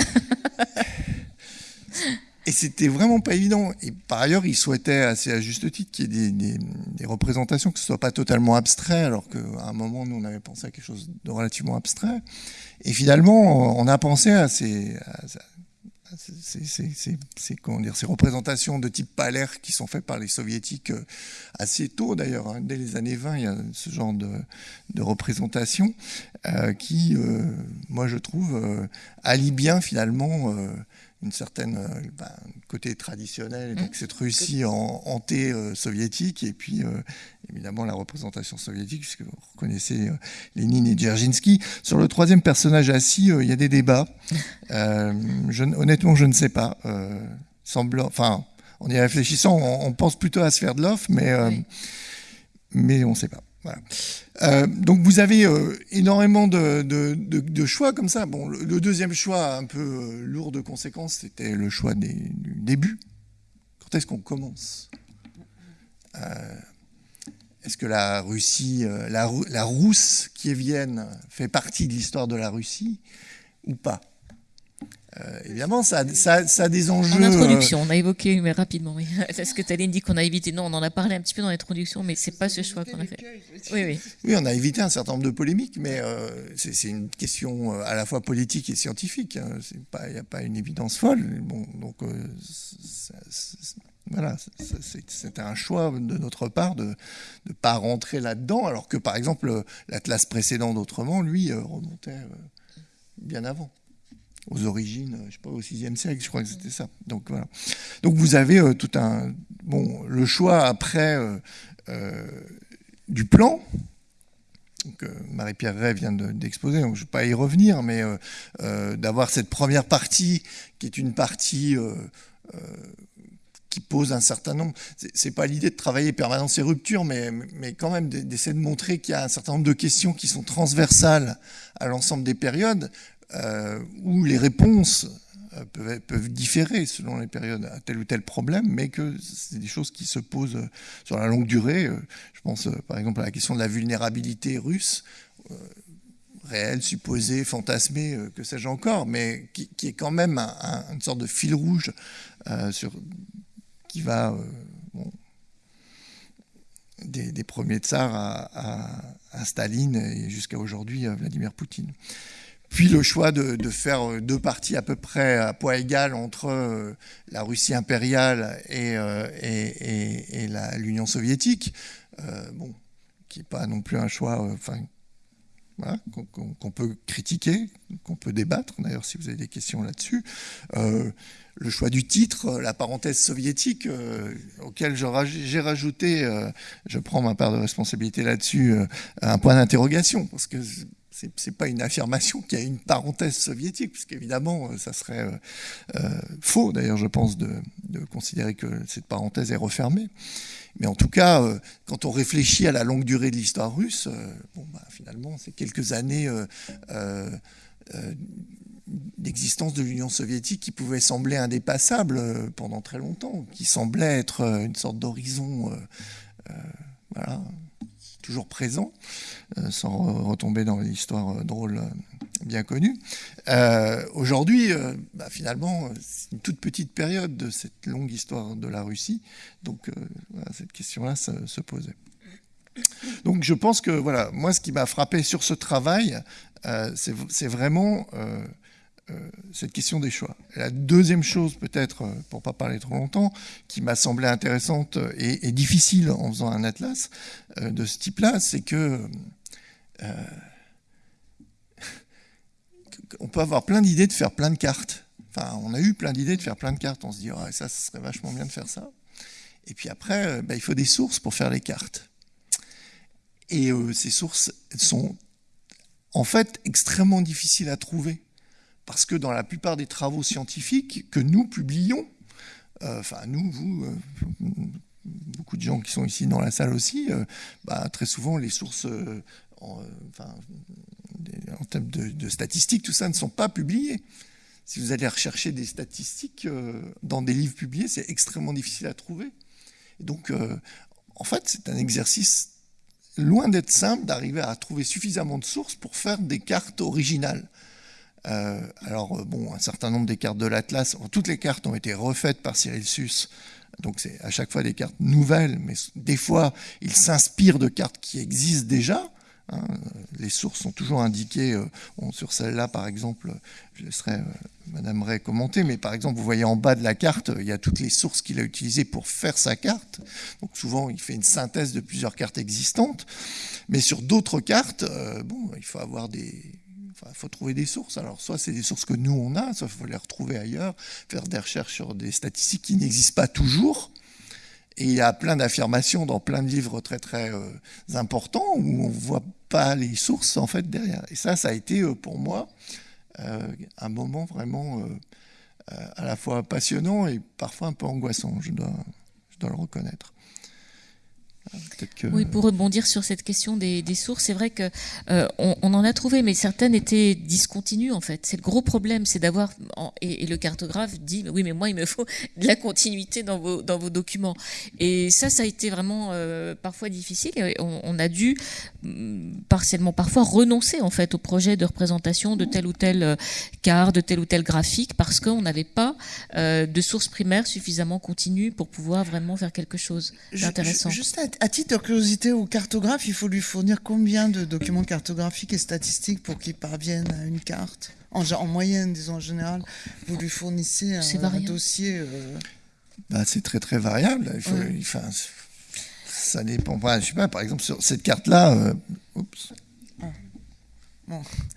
et c'était vraiment pas évident. Et par ailleurs, il souhaitait, assez à juste titre, qu'il y ait des, représentations, que ce soit pas totalement abstrait, alors qu'à un moment, nous, on avait pensé à quelque chose de relativement abstrait. Et finalement, on a pensé à ces représentations de type palaire qui sont faites par les soviétiques euh, assez tôt d'ailleurs, hein. dès les années 20, il y a ce genre de, de représentation euh, qui, euh, moi je trouve, euh, allie bien finalement une certaine euh, ben, côté traditionnel, donc mmh. cette Russie en anté-soviétique, et puis euh, évidemment la représentation soviétique, puisque vous reconnaissez euh, Lénine et Dzerzhinsky. Sur le troisième personnage assis, il y a des débats. Je, honnêtement, je ne sais pas. semblant, enfin, en y réfléchissant, on, pense plutôt à Sverdlov, mais, mais on ne sait pas. Euh, donc vous avez euh, énormément de, choix comme ça. Le, deuxième choix, un peu euh, lourd de conséquences, c'était le choix du début. Quand est-ce qu'on commence? Est-ce que la Russie, la, la Rousse qui est Vienne fait partie de l'histoire de la Russie ou pas? Euh, évidemment, ça, ça, ça, a des enjeux. En introduction, on a évoqué, mais rapidement, oui. Est-ce que Taline dit qu'on a évité Non, on en a parlé un petit peu dans l'introduction, mais c'est pas ce choix qu'on a fait. Oui, oui. Oui, on a évité un certain nombre de polémiques, mais euh, c'est une question euh, à la fois politique et scientifique. Hein. Il n'y a pas une évidence folle. Bon, donc, voilà, c'était un choix de notre part de ne pas rentrer là-dedans, alors que, par exemple, l'Atlas précédent d'Autrement, lui, remontait bien avant aux origines, je sais pas, au 6e siècle, je crois que c'était ça. Donc voilà. Donc vous avez euh, tout un bon le choix après euh, euh, du plan. que Marie-Pierre Ray vient d'exposer, donc je ne vais pas y revenir, mais d'avoir cette première partie qui est une partie qui pose un certain nombre. C'est pas l'idée de travailler permanence et rupture, mais, mais quand même d'essayer de montrer qu'il y a un certain nombre de questions qui sont transversales à l'ensemble des périodes, euh, où les réponses euh, peuvent, différer selon les périodes à tel ou tel problème, mais que c'est des choses qui se posent euh, sur la longue durée. Je pense par exemple à la question de la vulnérabilité russe, réelle, supposée, fantasmée, que sais-je encore, mais qui, est quand même un, une sorte de fil rouge qui va des, premiers tsars à, à, à Staline et jusqu'à aujourd'hui à Vladimir Poutine. Puis le choix de, faire euh, deux parties à peu près à poids égal entre euh, la Russie impériale et, euh, l'Union soviétique, bon, qui n'est pas non plus un choix enfin, qu'on peut critiquer, qu'on peut débattre, d'ailleurs si vous avez des questions là-dessus. le choix du titre, la parenthèse soviétique, auquel j'ai rajouté, je prends ma part de responsabilité là-dessus, un point d'interrogation, parce que c'est pas une affirmation qu'il y a une parenthèse soviétique, puisqu'évidemment, euh, ça serait euh, euh, faux, d'ailleurs, je pense, de, considérer que cette parenthèse est refermée. Mais en tout cas, quand on réfléchit à la longue durée de l'histoire russe, bon, bah, finalement, c'est quelques années d'existence de l'Union soviétique qui pouvait sembler indépassable pendant très longtemps, qui semblait être une sorte d'horizon voilà, toujours présent, sans retomber dans l'histoire drôle bien connue. Aujourd'hui, bah, finalement, c'est une toute petite période de cette longue histoire de la Russie, donc cette question-là se posait. Donc je pense que voilà, moi ce qui m'a frappé sur ce travail, euh, c'est vraiment euh, euh, cette question des choix. la deuxième chose peut-être, pour pas parler trop longtemps, qui m'a semblé intéressante et, difficile en faisant un atlas de ce type-là, c'est que on peut avoir plein d'idées de faire plein de cartes. Enfin, on a eu plein d'idées de faire plein de cartes. On se dit, ça, ce serait vachement bien de faire ça. Et puis après, bah, il faut des sources pour faire les cartes. Et euh, ces sources sont en fait extrêmement difficiles à trouver. Parce que dans la plupart des travaux scientifiques que nous publions, euh, enfin nous, vous, euh, beaucoup de gens qui sont ici dans la salle aussi, bah, très souvent les sources en, termes de, statistiques, tout ça ne sont pas publiées. Si vous allez rechercher des statistiques dans des livres publiés, c'est extrêmement difficile à trouver. Et donc, en fait, c'est un exercice loin d'être simple d'arriver à trouver suffisamment de sources pour faire des cartes originales. Euh, alors, euh, bon, un certain nombre des cartes de l'Atlas, toutes les cartes ont été refaites par Cyril Sus, donc c'est à chaque fois des cartes nouvelles, mais des fois, il s'inspire de cartes qui existent déjà. Hein, les sources sont toujours indiquées. Euh, sur celle-là, par exemple, je laisserai euh, Madame Ray commenter, mais par exemple, vous voyez en bas de la carte, il y a toutes les sources qu'il a utilisées pour faire sa carte. Donc souvent, il fait une synthèse de plusieurs cartes existantes. Mais sur d'autres cartes, bon, il faut avoir des, il faut trouver des sources. Alors, soit c'est des sources que nous, on a, soit il faut les retrouver ailleurs, faire des recherches sur des statistiques qui n'existent pas toujours. Et il y a plein d'affirmations dans plein de livres très très euh, importants où on ne voit pas les sources en fait derrière. Et ça, ça a été euh, pour moi euh, un moment vraiment à la fois passionnant et parfois un peu angoissant, je dois, je dois le reconnaître. Oui, pour rebondir sur cette question des, sources, c'est vrai que euh, on, en a trouvé, mais certaines étaient discontinues en fait. C'est le gros problème, c'est d'avoir et, le cartographe dit oui, mais moi il me faut de la continuité dans vos dans vos documents. Et ça, ça a été vraiment euh, parfois difficile. on, a dû mm, partiellement parfois renoncer en fait au projet de représentation de tel ou tel euh, carte, de tel ou tel graphique, parce qu'on n'avait pas de source primaire suffisamment continue pour pouvoir vraiment faire quelque chose d'intéressant à titre de curiosité au cartographe, il faut lui fournir combien de documents cartographiques et statistiques pour qu'il parvienne à une carte? En, en, moyenne, disons en général, vous lui fournissez un, dossier. Euh, bah, c'est très très variable. Il faut, enfin, ça dépend. je sais pas. Par exemple, sur cette carte-là, euh,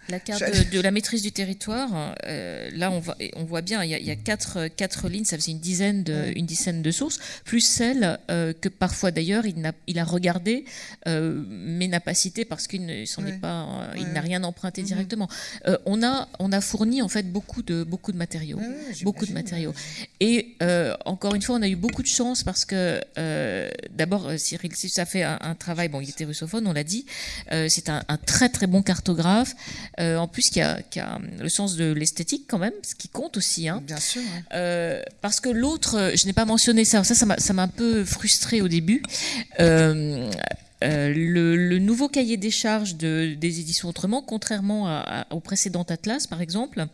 la carte de, la maîtrise du territoire, euh, là on, voit, on voit bien, il y a, quatre, quatre, lignes, ça faisait une dizaine de, une dizaine de sources, plus celle euh, que parfois d'ailleurs il, a, il a regardé, euh, mais n'a pas cité parce qu'il ne pas, il n'a rien emprunté mhm. directement. on, a, on a fourni en fait beaucoup de, beaucoup de matériaux, beaucoup de matériaux. Et encore une fois, on a eu beaucoup de chance parce que d'abord Cyril ça fait un, travail, bon il était russophone, on l'a dit, c'est un, un très très bon cartographe euh, en plus, qui a, a, le sens de l'esthétique quand même, ce qui compte aussi. Hein. Bien sûr. Euh, parce que l'autre, euh, je n'ai pas mentionné ça, ça, ça m'a un peu frustré au début. le, nouveau cahier des charges de, des éditions Autrement, contrairement au précédent Atlas par exemple,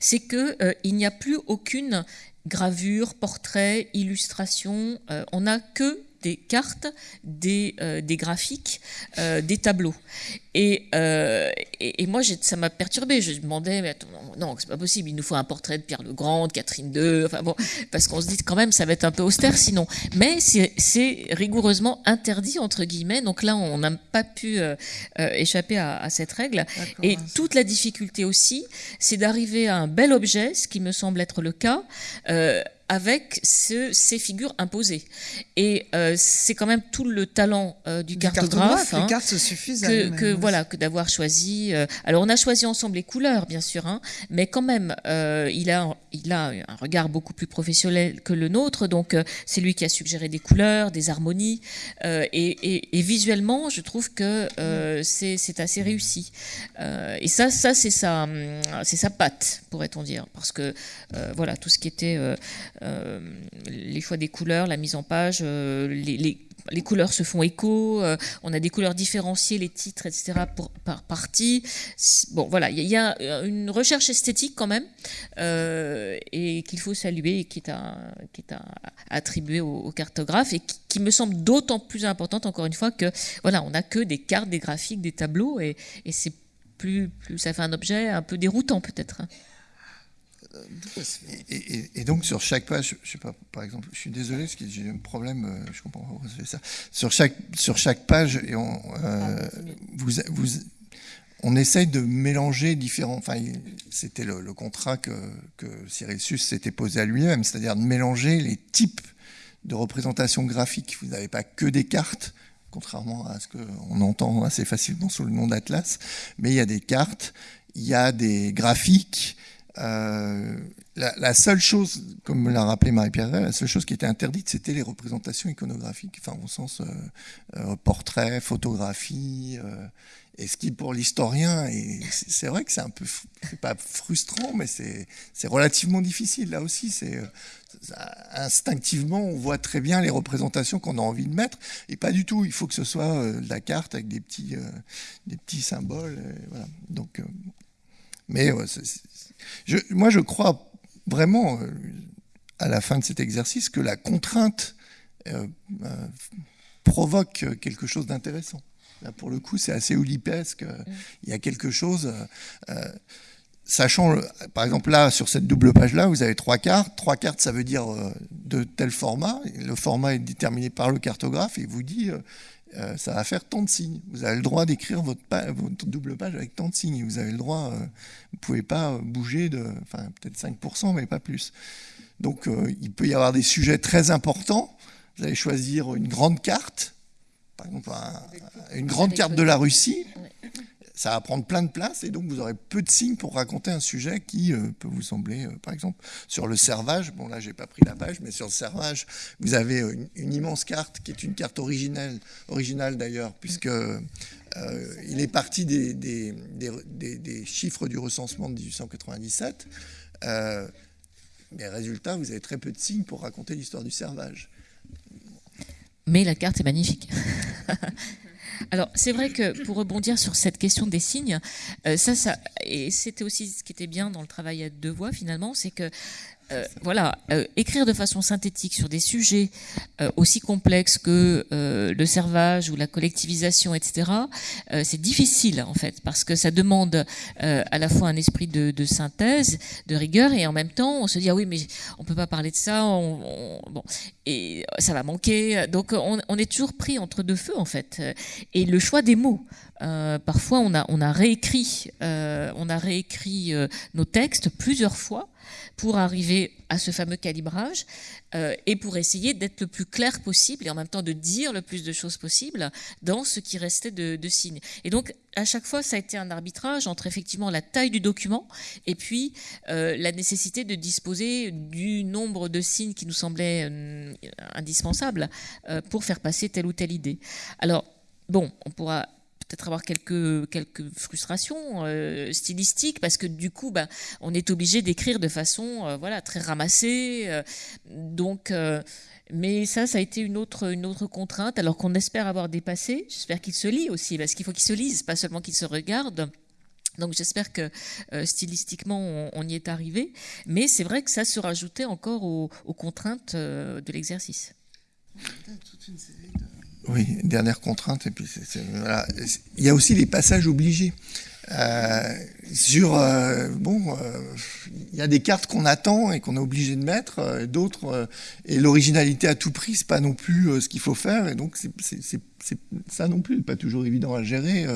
c'est qu'il il n'y a plus aucune gravure, portrait, illustration. on n'a que des cartes, des, des graphiques, des tableaux. Euh, et, et, moi, ça m'a perturbé. Je demandais, mais attends, non, c'est pas possible. Il nous faut un portrait de Pierre le Grand, de Catherine II. Enfin bon, parce qu'on se dit quand même, ça va être un peu austère sinon. Mais c'est rigoureusement interdit entre guillemets. Donc là, on n'a pas pu euh, euh, échapper à, cette règle. Et toute la difficulté aussi, c'est d'arriver à un bel objet, ce qui me semble être le cas, avec ces figures imposées. Et euh, c'est quand même tout le talent euh, du, cartographe, les hein, cartes se suffisent que, que voilà que d'avoir choisi. Euh, alors on a choisi ensemble les couleurs, bien sûr, hein, mais quand même il a il a un regard beaucoup plus professionnel que le nôtre. Donc c'est lui qui a suggéré des couleurs, des harmonies, et, et, visuellement je trouve que c'est assez réussi. et ça ça c'est sa c'est sa patte pourrait-on dire, parce que voilà tout ce qui était euh, les choix des couleurs, la mise en page, euh, les, couleurs se font écho, euh, on a des couleurs différenciées, les titres, etc. Par partie. Bon, voilà, il y, a une recherche esthétique quand même et qu'il faut saluer et qui est à, qui est attribuer au, cartographe et qui, me semble d'autant plus importante encore une fois que voilà, on n'a que des cartes, des graphiques, des tableaux et, c'est plus, plus ça fait un objet un peu déroutant peut-être. Et, donc sur chaque page, je sais pas, par exemple, je suis désolé parce que j'ai un problème, euh, je comprends pas pourquoi fait ça. Sur chaque sur chaque page, et on, euh, vous, vous, on essaye de mélanger différents. Enfin, c'était le, contrat que, que Cyril Sus s'était posé à lui-même, c'est-à-dire de mélanger les types de représentation graphique. Vous n'avez pas que des cartes, contrairement à ce qu'on entend assez facilement sous le nom d'Atlas, mais il y a des cartes, il y a des graphiques, euh, la, seule chose, comme l'a rappelé Marie-Pierre, la seule chose qui était interdite, c'était les représentations iconographiques, enfin au sens euh, euh portrait, photographie, et ce qui pour l'historien, c'est vrai que c'est un peu, pas frustrant, mais c'est relativement difficile là aussi. C'est instinctivement, on voit très bien les représentations qu'on a envie de mettre, et pas du tout. Il faut que ce soit de la carte avec des petits, des petits symboles. Donc, mais moi, je crois vraiment, euh, à la fin de cet exercice, que la contrainte euh, euh, provoque quelque chose d'intéressant. Là, pour le coup, c'est assez oulipesque. Il y a quelque chose. sachant, par exemple, là, sur cette double page-là, vous avez trois cartes. Trois cartes, ça veut dire de tel format. Le format est déterminé par le cartographe et il vous dit euh, ça va faire tant de signes. Vous avez le droit d'écrire votre, double page avec tant de signes. Vous avez le droit, euh, vous pouvez pas bouger de, enfin peut-être 5%, mais pas plus. Donc euh, il peut y avoir des sujets très importants. Vous allez choisir une grande carte, par exemple une grande carte de la Russie ça va prendre plein de place et donc vous aurez peu de signes pour raconter un sujet qui euh, peut vous sembler, euh, par exemple, sur le servage. Bon, là, j'ai pas pris la page, mais sur le servage, vous avez une, immense carte qui est une carte originelle, originale d'ailleurs, puisque euh, il est parti des, des, des, chiffres du recensement de 1897. mais résultat, vous avez très peu de signes pour raconter l'histoire du servage. Mais la carte est magnifique. Alors, c'est vrai que pour rebondir sur cette question des signes, euh, ça, ça, et c'était aussi ce qui était bien dans le travail à deux voix finalement, c'est que euh, voilà, euh, écrire de façon synthétique sur des sujets euh, aussi complexes que le servage ou la collectivisation, etc., c'est difficile en fait, parce que ça demande à la fois un esprit de, synthèse, de rigueur, et en même temps, on se dit ah oui, mais on peut pas parler de ça, et ça va manquer. Donc on, on, est toujours pris entre deux feux en fait, et le choix des mots. Parfois, on a réécrit, on a réécrit nos textes plusieurs fois pour arriver à ce fameux calibrage euh, et pour essayer d'être le plus clair possible et en même temps de dire le plus de choses possible dans ce qui restait de, signes. Et donc, à chaque fois, ça a été un arbitrage entre effectivement la taille du document et puis euh, la nécessité de disposer du nombre de signes qui nous semblait euh, indispensable pour faire passer telle ou telle idée. Alors, bon, on pourra peut-être avoir quelques, quelques frustrations euh, stylistiques parce que du coup, bah, on est obligé d'écrire de façon euh, voilà, très ramassée. Euh, donc, mais ça, ça a été une autre, une autre contrainte, alors qu'on espère avoir dépassé. J'espère qu'il se lit aussi, parce qu'il faut qu'il se lise, pas seulement qu'il se regarde. Donc j'espère que stylistiquement on, y est arrivé, mais c'est vrai que ça se rajoutait encore aux, aux contraintes de l'exercice. Oui, dernière contrainte. Et puis il y a aussi les passages obligés. Euh, sur euh, bon, euh, il y a des cartes qu'on attend et qu'on est obligé de mettre, d'autres et l'originalité à tout prix, c'est pas non plus ce qu'il faut faire, et donc c'est ça non plus pas toujours évident à gérer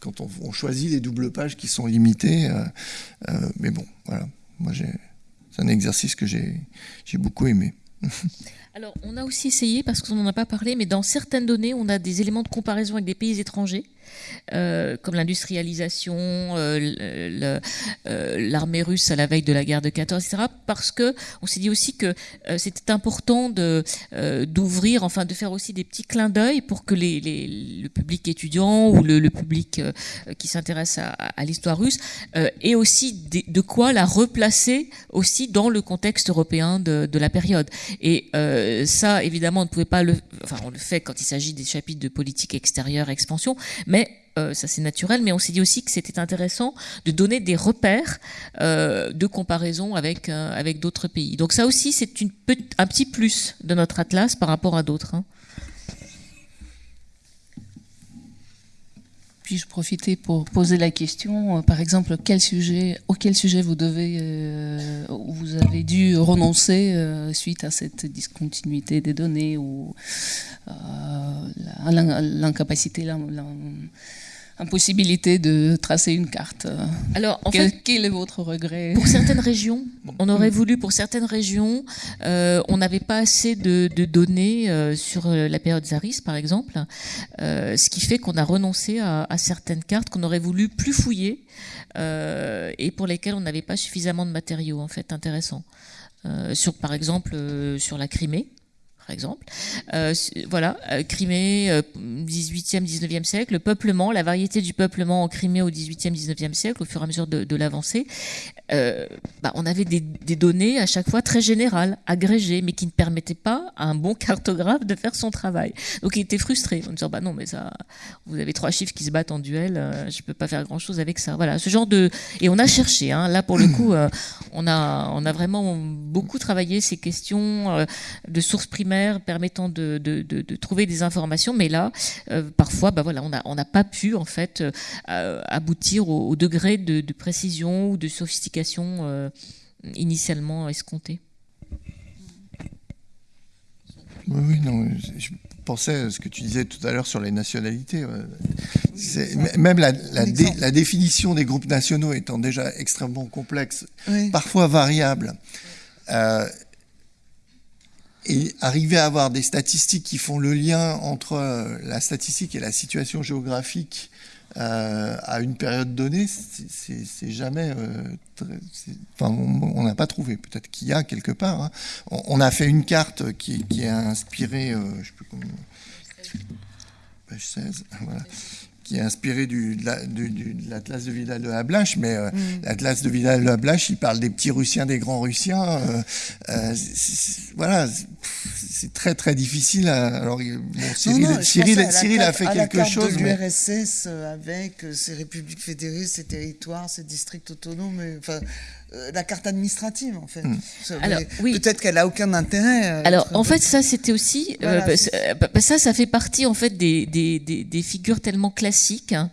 quand on, choisit les doubles pages qui sont limitées. mais bon, voilà, moi c'est un exercice que j'ai beaucoup aimé. Alors, on a aussi essayé, parce qu'on n'en a pas parlé, mais dans certaines données, on a des éléments de comparaison avec des pays étrangers. Euh, comme l'industrialisation, euh, euh, l'armée russe à la veille de la guerre de 14, etc. Parce que on s'est dit aussi que c'était important de d'ouvrir, enfin de faire aussi des petits clins d'œil pour que le public étudiant ou le, public qui s'intéresse à, l'histoire russe ait aussi de, quoi la replacer aussi dans le contexte européen de, de la période. Et ça, évidemment, on ne pouvait pas le, enfin on le fait quand il s'agit des chapitres de politique extérieure, expansion, mais euh, ça c'est naturel, mais on s'est dit aussi que c'était intéressant de donner des repères euh, de comparaison avec, euh, avec d'autres pays. Donc ça aussi c'est un petit plus de notre atlas par rapport à d'autres. Hein. Puis-je profiter pour poser la question, par exemple, quel sujet, auquel sujet vous devez, vous avez dû renoncer suite à cette discontinuité des données ou l'incapacité, impossibilité de tracer une carte. Alors, en quel, fait, quel est votre regret? Pour certaines régions, on aurait voulu, pour certaines régions, euh, on n'avait pas assez de, données euh, sur euh, la période Zaris, par exemple, ce qui fait qu'on a renoncé à, certaines cartes qu'on aurait voulu plus fouiller et pour lesquelles on n'avait pas suffisamment de matériaux, en fait, intéressants. sur, par exemple, sur la Crimée, par exemple. Euh, voilà, euh, Crimée, 18e, euh, 19e siècle, le peuplement, la variété du peuplement en Crimée au 18e, 19e siècle, au fur et à mesure de, l'avancée. Bah, on avait des, données à chaque fois très générales, agrégées, mais qui ne permettaient pas à un bon cartographe de faire son travail. Donc il était frustré en disant bah non mais ça, vous avez trois chiffres qui se battent en duel, je peux pas faire grand chose avec ça. Voilà, ce genre de et on a cherché. Hein, là pour le coup, on a on a vraiment beaucoup travaillé ces questions de sources primaires permettant de, trouver des informations, mais là, euh, parfois, bah voilà, on n'a pas pu en fait euh, aboutir au, degré de, précision ou de sophistication euh, initialement escompté. Oui, oui, non, je pensais à ce que tu disais tout à l'heure sur les nationalités. Même la, la, définition des groupes nationaux étant déjà extrêmement complexe, parfois variable. Et arriver à avoir des statistiques qui font le lien entre euh, la statistique et la situation géographique euh, à une période donnée, c'est jamais. Euh, enfin, on n'a pas trouvé. Peut-être qu'il y a quelque part. Hein. On, a fait une carte qui, qui est inspirée. je peux, page 16. Voilà qui est inspiré du, de l'Atlas de Vidal de la Blache, mais euh, mm. l'Atlas de Vidal de la Blache, il parle des petits Russiens, des grands Russiens. Euh, euh, voilà, c'est très très difficile. alors, Cyril, Cyril, a fait quelque chose. De l'URSS avec ses républiques fédérées, ses territoires, ses districts autonomes. Enfin, euh, la carte administrative en fait. Hmm. Alors oui. Peut-être qu'elle a aucun intérêt. Euh, Alors en fait ça c'était aussi euh, bah, bah, ça ça fait partie en fait des, des, des, figures tellement classiques hein,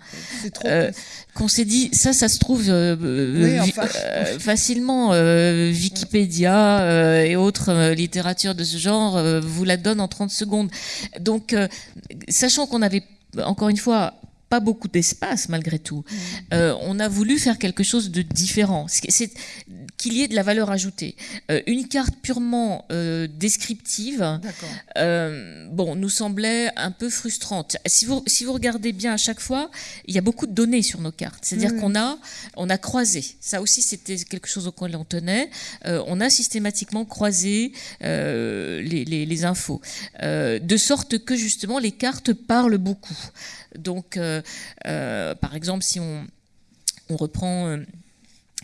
qu'on s'est dit ça ça se trouve facilement Wikipédia et autres littératures de ce genre vous la donne en 30 secondes. Donc sachant qu'on avait encore une fois pas beaucoup d'espace malgré tout. Mmh. Euh, on a voulu faire quelque chose de différent, c'est qu'il y ait de la valeur ajoutée. Euh, une carte purement euh, descriptive, bon, nous semblait un peu frustrante. Si vous, si vous regardez bien à chaque fois, il y a beaucoup de données sur nos cartes. C'est-à-dire qu'on a, on a croisé. Ça aussi, c'était quelque chose auquel on tenait. on a systématiquement croisé les, les, infos, de sorte que justement les cartes parlent beaucoup. Donc, euh, euh, par exemple, si on, on reprend euh,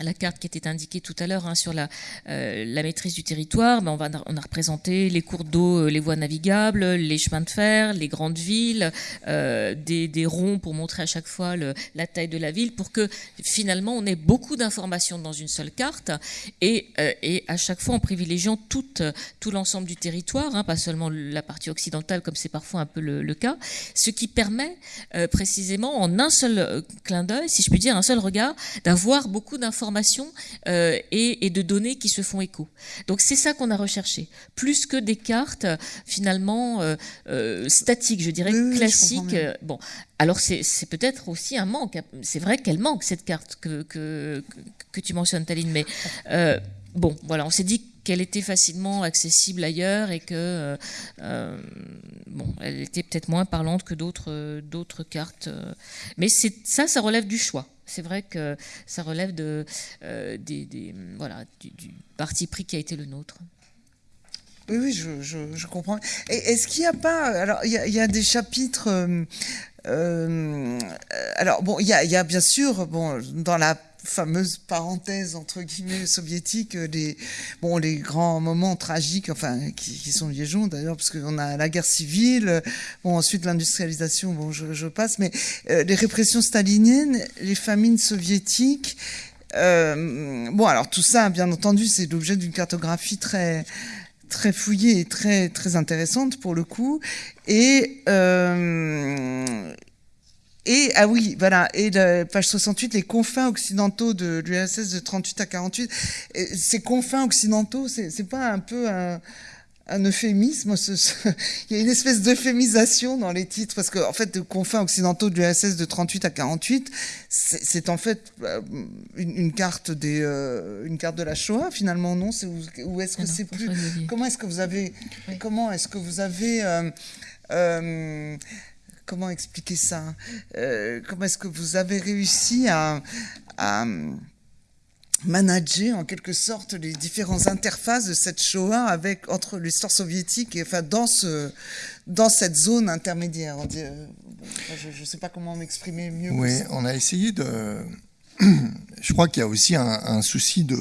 la carte qui était indiquée tout à l'heure hein, sur la, euh, la, maîtrise du territoire, ben on, a représenté les cours d'eau, euh, les voies navigables, les chemins de fer, les grandes villes, euh, des, ronds pour montrer à chaque fois la taille de la ville, pour que finalement on ait beaucoup d'informations dans une seule carte et, à chaque fois en privilégiant tout, l'ensemble du territoire, hein, pas seulement la partie occidentale comme c'est parfois un peu le, cas, ce qui permet précisément en un seul clin d'œil, si je puis dire, un seul regard, d'avoir beaucoup d'informations euh, et, de données qui se font écho. Donc c'est ça qu'on a recherché, plus que des cartes finalement euh, euh, statiques, je dirais classiques. bon, alors c'est peut-être aussi un manque. C'est vrai qu'elle manque cette carte que, que, que, tu mentionnes, Taline, mais bon, voilà, on s'est dit qu'elle était facilement accessible ailleurs et que bon, elle était peut-être moins parlante que d'autres d'autres cartes. Mais ça, ça relève du choix. C'est vrai que ça relève de, des, voilà, du, parti pris qui a été le nôtre. Oui, oui, je, je, comprends. Est-ce qu'il n'y a pas. Alors, il y, a des chapitres. Euh, alors, bon, il y a, y a, bien sûr, bon, dans la fameuse parenthèse entre guillemets soviétique les bon les grands moments tragiques enfin qui, sont liégeons d'ailleurs parce qu'on a la guerre civile bon ensuite l'industrialisation bon je, passe mais euh, les répressions staliniennes les famines soviétiques euh, bon alors tout ça bien entendu c'est l'objet d'une cartographie très très fouillée et très très intéressante pour le coup et euh, et, ah oui, voilà, et page 68, les confins occidentaux de l'URSS de 38 à 48. ces confins occidentaux, c'est pas un peu un, euphémisme Il y a une espèce d'euphémisation dans les titres, parce qu'en en fait, les confins occidentaux de l'URSS de 38 à 48, c'est en fait euh, une, carte des, euh, une carte de la Shoah, finalement, non? Ou est-ce que c'est plus... Comment est-ce que vous avez... Comment est-ce que vous avez... Euh, comment expliquer ça euh, Comment est-ce que vous avez réussi à, manager en quelque sorte les différentes interfaces de cette Shoah avec entre l'histoire soviétique et enfin dans ce dans cette zone intermédiaire? Je ne sais pas comment m'exprimer mieux. Oui, on a essayé de. Je crois qu'il y a aussi un souci de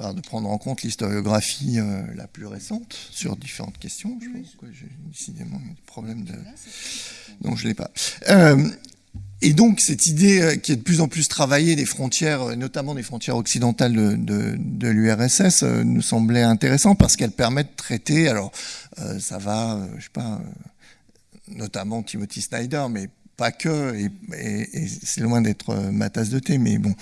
de prendre en compte l'historiographie euh, la plus récente sur différentes questions. Je pense que j'ai décidément un problème de. Non, je ne l'ai pas. Euh, et donc, cette idée euh, qui est de plus en plus travaillée des frontières, notamment des frontières occidentales de, de, l'URSS, nous semblait intéressant parce qu'elle permet de traiter. Alors, ça va, je sais pas, notamment Timothy Snyder, mais pas que, et, et c'est loin d'être ma tasse de thé, mais bon,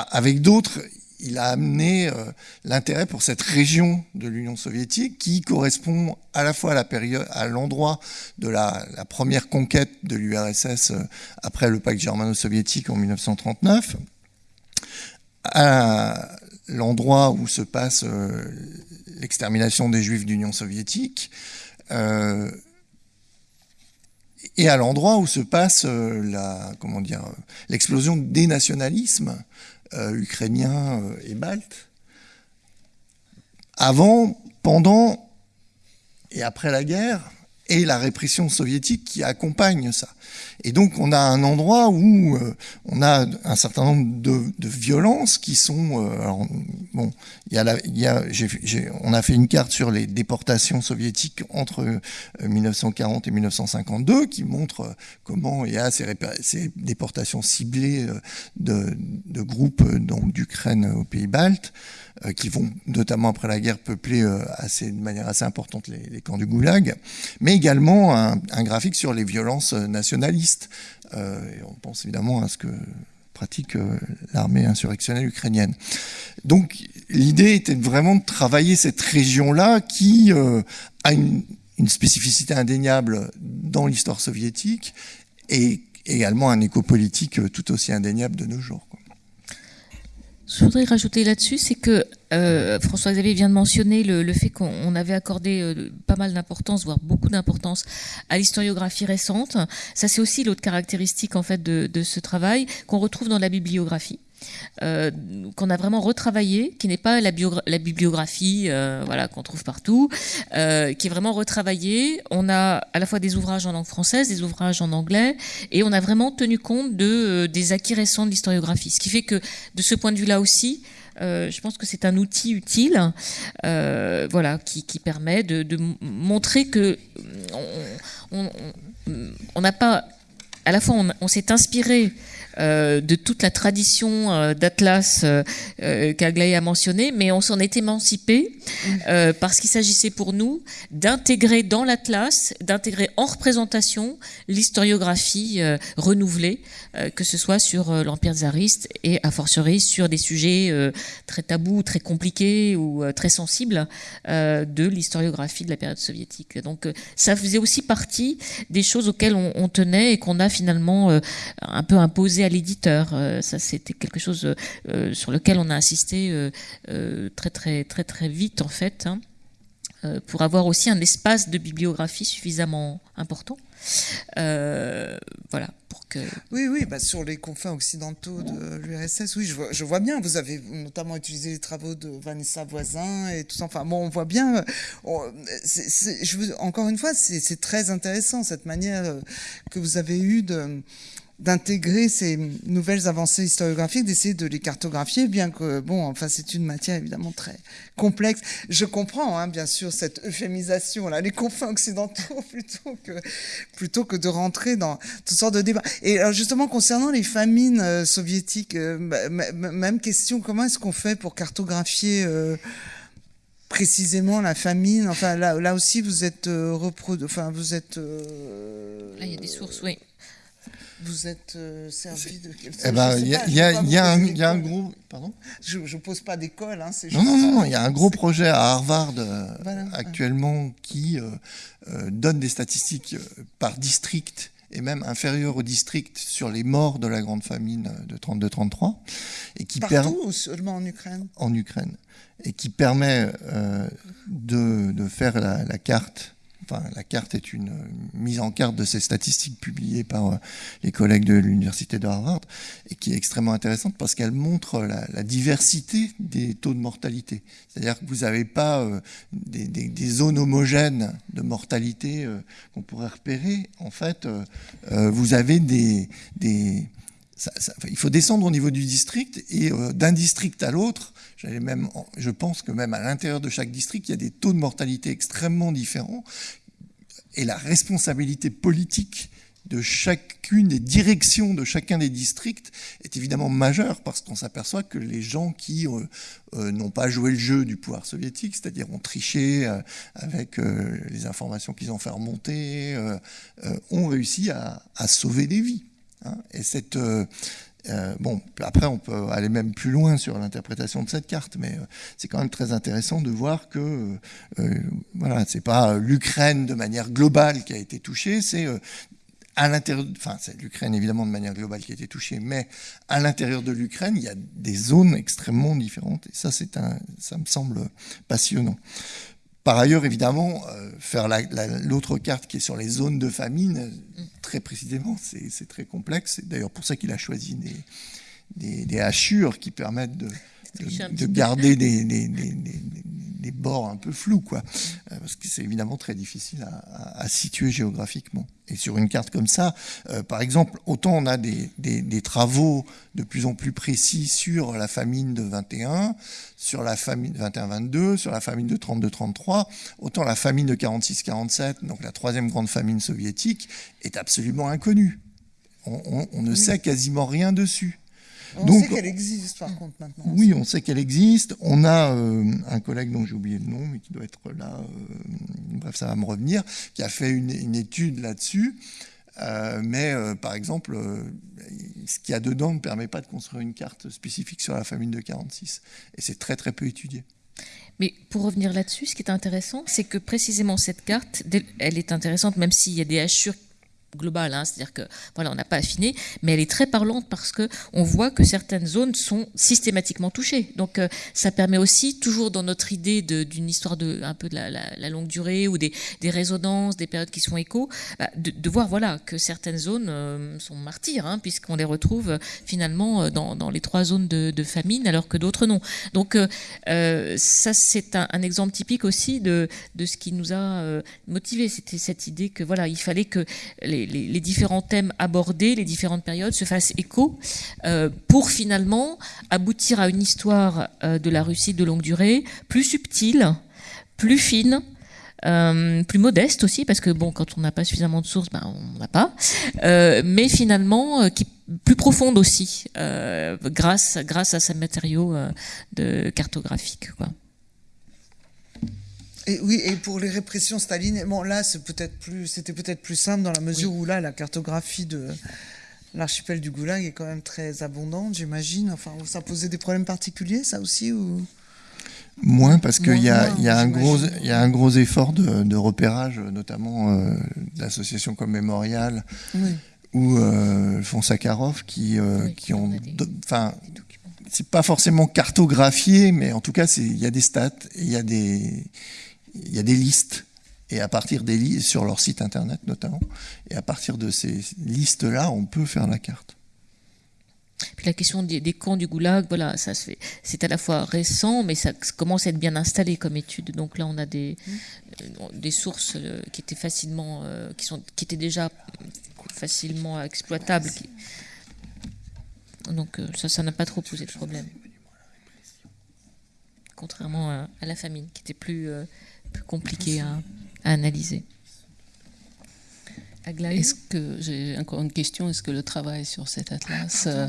avec d'autres, il a amené euh, l'intérêt pour cette région de l'Union soviétique qui correspond à la fois à l'endroit de la, première conquête de l'URSS euh, après le pacte germano-soviétique en 1939, à l'endroit où se passe euh, l'extermination des Juifs d'Union soviétique. et à l'endroit où se passe l'explosion des nationalismes euh, ukrainiens euh, et baltes, avant, pendant et après la guerre, et la répression soviétique qui accompagne ça. Et donc on a un endroit où euh, on a un certain nombre de, violences qui sont... Euh, bon, y a on a fait une carte sur les déportations soviétiques entre 1940 euh, et 1952 qui montre comment il y a ces, ces déportations ciblées de, de groupes d'Ukraine aux pays baltes. Euh, qui vont notamment après la guerre peupler euh, assez, de manière assez importante les, camps du Goulag, mais également un, graphique sur les violences euh, nationalistes. Et on pense évidemment à ce que pratique l'armée insurrectionnelle ukrainienne. Donc l'idée était vraiment de travailler cette région-là qui a une, une, spécificité indéniable dans l'histoire soviétique et également un éco politique tout aussi indéniable de nos jours. Je voudrais rajouter là-dessus, c'est que euh, François-Xavier vient de mentionner le, fait qu'on avait accordé euh, pas mal d'importance, voire beaucoup d'importance, à l'historiographie récente. Ça, c'est aussi l'autre caractéristique en fait de ce travail qu'on retrouve dans la bibliographie. Euh, qu'on a vraiment retravaillé, qui n'est pas la, bibliographie euh, voilà, qu'on trouve partout, euh, qui est vraiment retravaillé. On a à la fois des ouvrages en langue française, des ouvrages en anglais, et on a vraiment tenu compte de, des acquis récents de l'historiographie. Ce qui fait que, de ce point de vue-là aussi, je pense que c'est un outil utile, voilà, qui, permet de, montrer que on n'a pas, à la fois on s'est inspiré de toute la tradition euh, d'Atlas euh, qu'Aglaé a mentionné, mais on s'en est émancipé parce qu'il s'agissait pour nous d'intégrer dans l'Atlas, d'intégrer en représentation l'historiographie renouvelée, que ce soit sur l'Empire tsariste et a fortiori sur des sujets très tabous, très compliqués ou très sensibles de l'historiographie de la période soviétique. Donc ça faisait aussi partie des choses auxquelles on, on tenait et qu'on a finalement un peu imposé à l'éditeur. ça, c'était quelque chose sur lequel on a insisté très très très très vite en fait. Hein. Euh, pour avoir aussi un espace de bibliographie suffisamment important. Euh, voilà, pour que... Oui, oui, bah sur les confins occidentaux de l'URSS, oui, je vois, bien. Vous avez notamment utilisé les travaux de Vanessa Voisin et tout ça. Enfin, bon, on voit bien. encore une fois, c'est très intéressant cette manière euh, que vous avez eue de d'intégrer ces nouvelles avancées historiographiques, d'essayer de les cartographier, bien que, bon, enfin, c'est une matière évidemment très complexe. Je comprends, hein, bien sûr, cette euphémisation, les confins occidentaux, plutôt que, plutôt que de rentrer dans toutes sortes de débats. Et alors, justement, concernant les famines euh, soviétiques, euh, même question, comment est-ce qu'on fait pour cartographier euh, précisément la famine? Enfin, là, là aussi, vous êtes reprodu... enfin, vous êtes. Ah, il y a des sources, oui vous êtes euh, servi de quelque chose eh ben, Il y, a un gros. Pardon Je ne pose pas d'école. Hein, non, non, non, il y a un gros projet à Harvard euh, actuellement qui euh, donne des statistiques par district et même inférieur au district sur les morts de la grande famine de 32-33. et qui Partout ou seulement en Ukraine? En Ukraine. Et qui permet de, de, faire la, la carte la carte est une mise en carte de ces statistiques publiées par euh, les collègues de l'université de Harvard et qui est extrêmement intéressante parce qu'elle montre la, diversité des taux de mortalité. C'est-à-dire que vous n'avez pas euh, des, zones homogènes de mortalité euh, qu'on pourrait repérer. En fait, vous avez des, il faut descendre au niveau du district et d'un district à l'autre, je pense que même à l'intérieur de chaque district, il y a des taux de mortalité extrêmement différents et la responsabilité politique de chacune des directions de chacun des districts est évidemment majeure parce qu'on s'aperçoit que les gens qui euh, euh, n'ont pas joué le jeu du pouvoir soviétique, c'est-à-dire ont triché euh, avec les informations qu'ils ont fait remonter, ont réussi à, sauver des vies. Hein. Et cette, euh, bon, après, on peut aller même plus loin sur l'interprétation de cette carte, mais euh, c'est quand même très intéressant de voir que, euh, voilà, c'est pas l'Ukraine de manière globale qui a été touchée, c'est à l'intérieur, enfin, c'est l'Ukraine évidemment de manière globale qui a été touchée, mais à l'intérieur de l'Ukraine, il y a des zones extrêmement différentes, et ça, c'est un, ça me semble passionnant. Par ailleurs, évidemment, euh, faire l'autre carte qui est sur les zones de famine, très précisément, c'est très complexe. C'est d'ailleurs pour ça qu'il a choisi des, des, des, hachures qui permettent de, de, garder des, des, bords un peu flous, quoi. Euh, parce que c'est évidemment très difficile à, situer géographiquement. Et sur une carte comme ça, euh, par exemple, autant on a des, travaux de plus en plus précis sur la famine de 21, sur la famine 21-22, sur la famine de 32-33, autant la famine de 46-47, donc la troisième grande famine soviétique, est absolument inconnue. On, on ne sait quasiment rien dessus. On sait qu'elle existe par contre maintenant. Oui, on sait qu'elle existe. On a euh, un collègue dont j'ai oublié le nom, mais qui doit être là, euh, bref, ça va me revenir, qui a fait une, étude là-dessus. Euh, mais par exemple, ce qu'il y a dedans ne permet pas de construire une carte spécifique sur la famine de 46. Et c'est très très peu étudié. Mais pour revenir là-dessus, ce qui est intéressant, c'est que précisément cette carte, elle est intéressante, même s'il y a des hachures globale, hein, c'est-à-dire que voilà, on n'a pas affiné, mais elle est très parlante parce que on voit que certaines zones sont systématiquement touchées. Donc euh, ça permet aussi toujours dans notre idée d'une histoire de un peu de la, longue durée ou des, des, résonances, des périodes qui sont échos, bah, de, voir voilà que certaines zones euh, sont martyrs hein, puisqu'on les retrouve euh, finalement dans, dans, les trois zones de, de, famine alors que d'autres non. Donc ça c'est un, exemple typique aussi de, de ce qui nous a motivé. C'était cette idée que voilà il fallait que les les, différents thèmes abordés, les différentes périodes se fassent écho euh, pour finalement aboutir à une histoire euh, de la Russie de longue durée plus subtile, plus fine, euh, plus modeste aussi, parce que bon, quand on n'a pas suffisamment de sources, ben, on n'a pas, mais finalement plus profonde aussi, grâce, à ces matériaux de cartographiques. Et oui, et pour les répressions staliniennes, bon là c'est peut-être plus, c'était peut-être plus simple dans la mesure où là la cartographie de l'archipel du Goulag est quand même très abondante, j'imagine. Enfin, ça posait des problèmes particuliers, ça aussi ou? Moins parce qu'il y, a, y, a un gros, y a un gros effort de, repérage, notamment euh, de l'association comme Mémorial. ou euh, font Sakharov qui, qui ont, enfin, c'est pas forcément cartographié, mais en tout cas, il y a des stats, il y a des, il y a des listes et à partir des listes, sur leur site internet notamment, et à partir de ces listes-là, on peut faire la carte. Puis la question des, camps du goulag, voilà, ça se fait. C'est à la fois récent, mais ça commence à être bien installé comme étude. Donc là, on a des, euh, des sources euh, qui étaient facilement, euh, qui sont, qui étaient déjà facilement exploitables. Donc ça, ça n'a pas trop posé de problème. Contrairement à, la famine, qui était plus, plus compliquée à, à analyser. Est-ce que j'ai encore une question Est-ce que le travail sur cet atlas euh,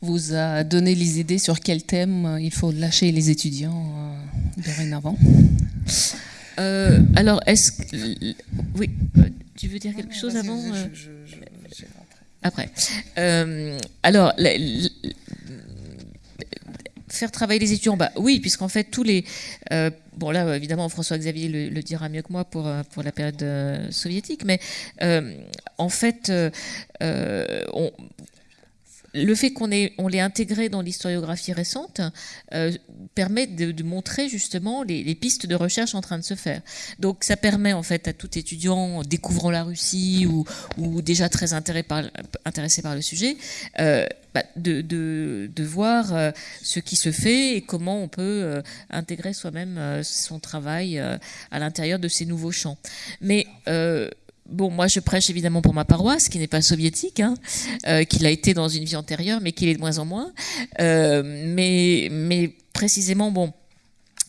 vous a donné les idées sur quel thème euh, il faut lâcher les étudiants euh, dorénavant Alors, est-ce que oui, tu veux dire quelque chose avant Après. alors, faire travailler les étudiants, bah oui, puisqu'en fait tous les euh, bon là évidemment François Xavier le, dira mieux que moi pour euh, pour la période euh, soviétique, mais en fait on, le fait qu'on on l'ait intégré dans l'historiographie récente euh, permet de, montrer justement les, pistes de recherche en train de se faire. Donc ça permet en fait à tout étudiant découvrant la Russie ou, déjà très intéressé par, le sujet euh, bah, de, voir euh, ce qui se fait et comment on peut intégrer soi-même son travail à l'intérieur de ces nouveaux champs. Mais Bon, moi, je prêche évidemment pour ma paroisse, qui n'est pas soviétique, hein, euh, qu'il a été dans une vie antérieure, mais qu'il est de moins en moins. Euh, mais, mais précisément, bon,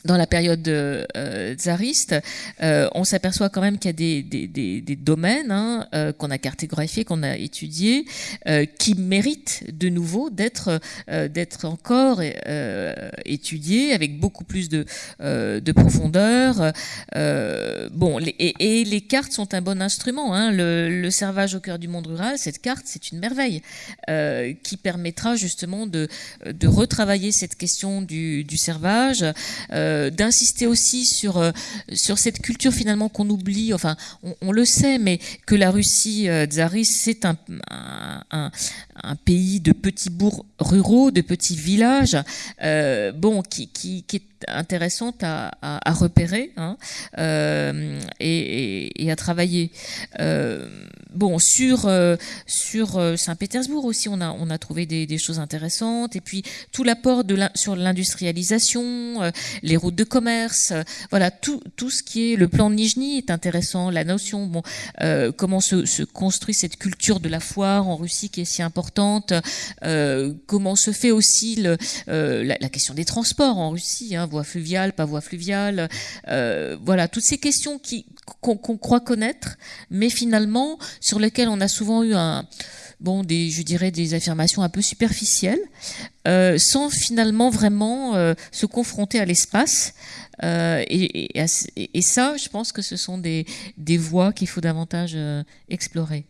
dans la période euh, tsariste, euh, on s'aperçoit quand même qu'il y a des, domaines hein, euh, qu'on a cartographiés, qu'on a étudiés, euh, qui méritent de nouveau d'être euh, encore étudiés avec beaucoup plus de, de profondeur. bon, et, les cartes sont un bon instrument. Hein. Le, le, servage au cœur du monde rural, cette carte, c'est une merveille qui permettra justement de, retravailler cette question du, servage. Euh, euh, d'insister aussi sur euh, sur cette culture finalement qu'on oublie. Enfin, on, le sait, mais que la Russie euh, tsariste c'est un, un, pays de petits bourgs ruraux, de petits villages, bon, qui, est intéressante à, repérer hein, euh, et, à travailler. Euh, bon, sur euh, sur euh, Saint-Pétersbourg aussi, on a on a trouvé des, choses intéressantes et puis tout l'apport sur l'industrialisation, euh, les routes de commerce, voilà tout tout ce qui est le plan de Nijni est intéressant, la notion bon comment se, construit cette culture de la foire en Russie qui est si importante, comment se fait aussi le, la, question des transports en Russie. Hein, voie fluviale, pas voie fluviale, euh, voilà, toutes ces questions qu'on croit connaître, mais finalement sur lesquelles on a souvent eu un bon je dirais des affirmations un peu superficielles, euh, sans finalement vraiment euh, se confronter à l'espace. Euh, et, ça, je pense que ce sont des, des voies qu'il faut davantage explorer.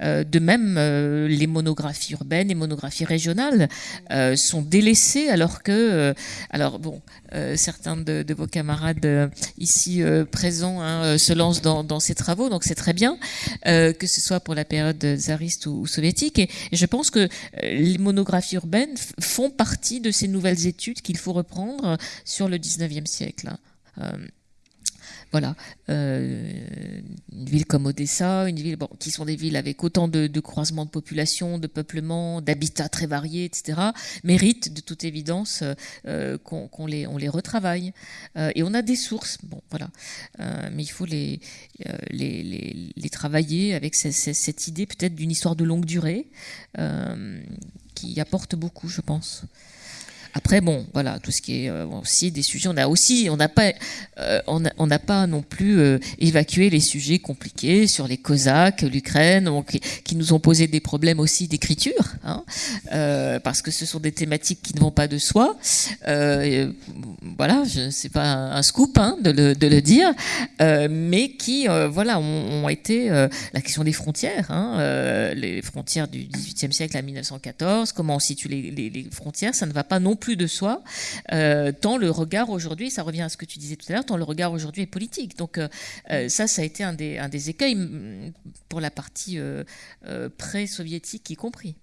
De même, les monographies urbaines et monographies régionales sont délaissées alors que, alors bon, certains de, vos camarades ici présents hein, se lancent dans, ces travaux, donc c'est très bien, que ce soit pour la période tsariste ou, ou soviétique. Et, je pense que les monographies urbaines font partie de ces nouvelles études qu'il faut reprendre sur le 19e siècle. Euh, voilà, euh, une ville comme Odessa, une ville qui sont des villes avec autant de, croisements de population, de peuplement, d'habitats très variés, etc., méritent de toute évidence euh, qu'on les, on les retravaille. Et on a des sources, bon, voilà, mais il faut les, les, les, les, travailler avec cette, cette idée peut-être d'une histoire de longue durée qui apporte beaucoup, je pense. Après, bon, voilà, tout ce qui est euh, aussi des sujets, on a aussi, on n'a pas, euh, on n'a pas non plus euh, évacué les sujets compliqués sur les Cosaques, l'Ukraine, qui, nous ont posé des problèmes aussi d'écriture, hein, euh, parce que ce sont des thématiques qui ne vont pas de soi. Euh, voilà, c'est pas un, scoop hein, de, le, dire, mais qui, voilà, ont, été la question des frontières, hein, les frontières du XVIIIe siècle à 1914, comment on situe les, les frontières, ça ne va pas non plus plus de soi, euh, tant le regard aujourd'hui, ça revient à ce que tu disais tout à l'heure, tant le regard aujourd'hui est politique. Donc ça, ça a été un des, un des écueils mm, pour la partie pré-soviétique y compris.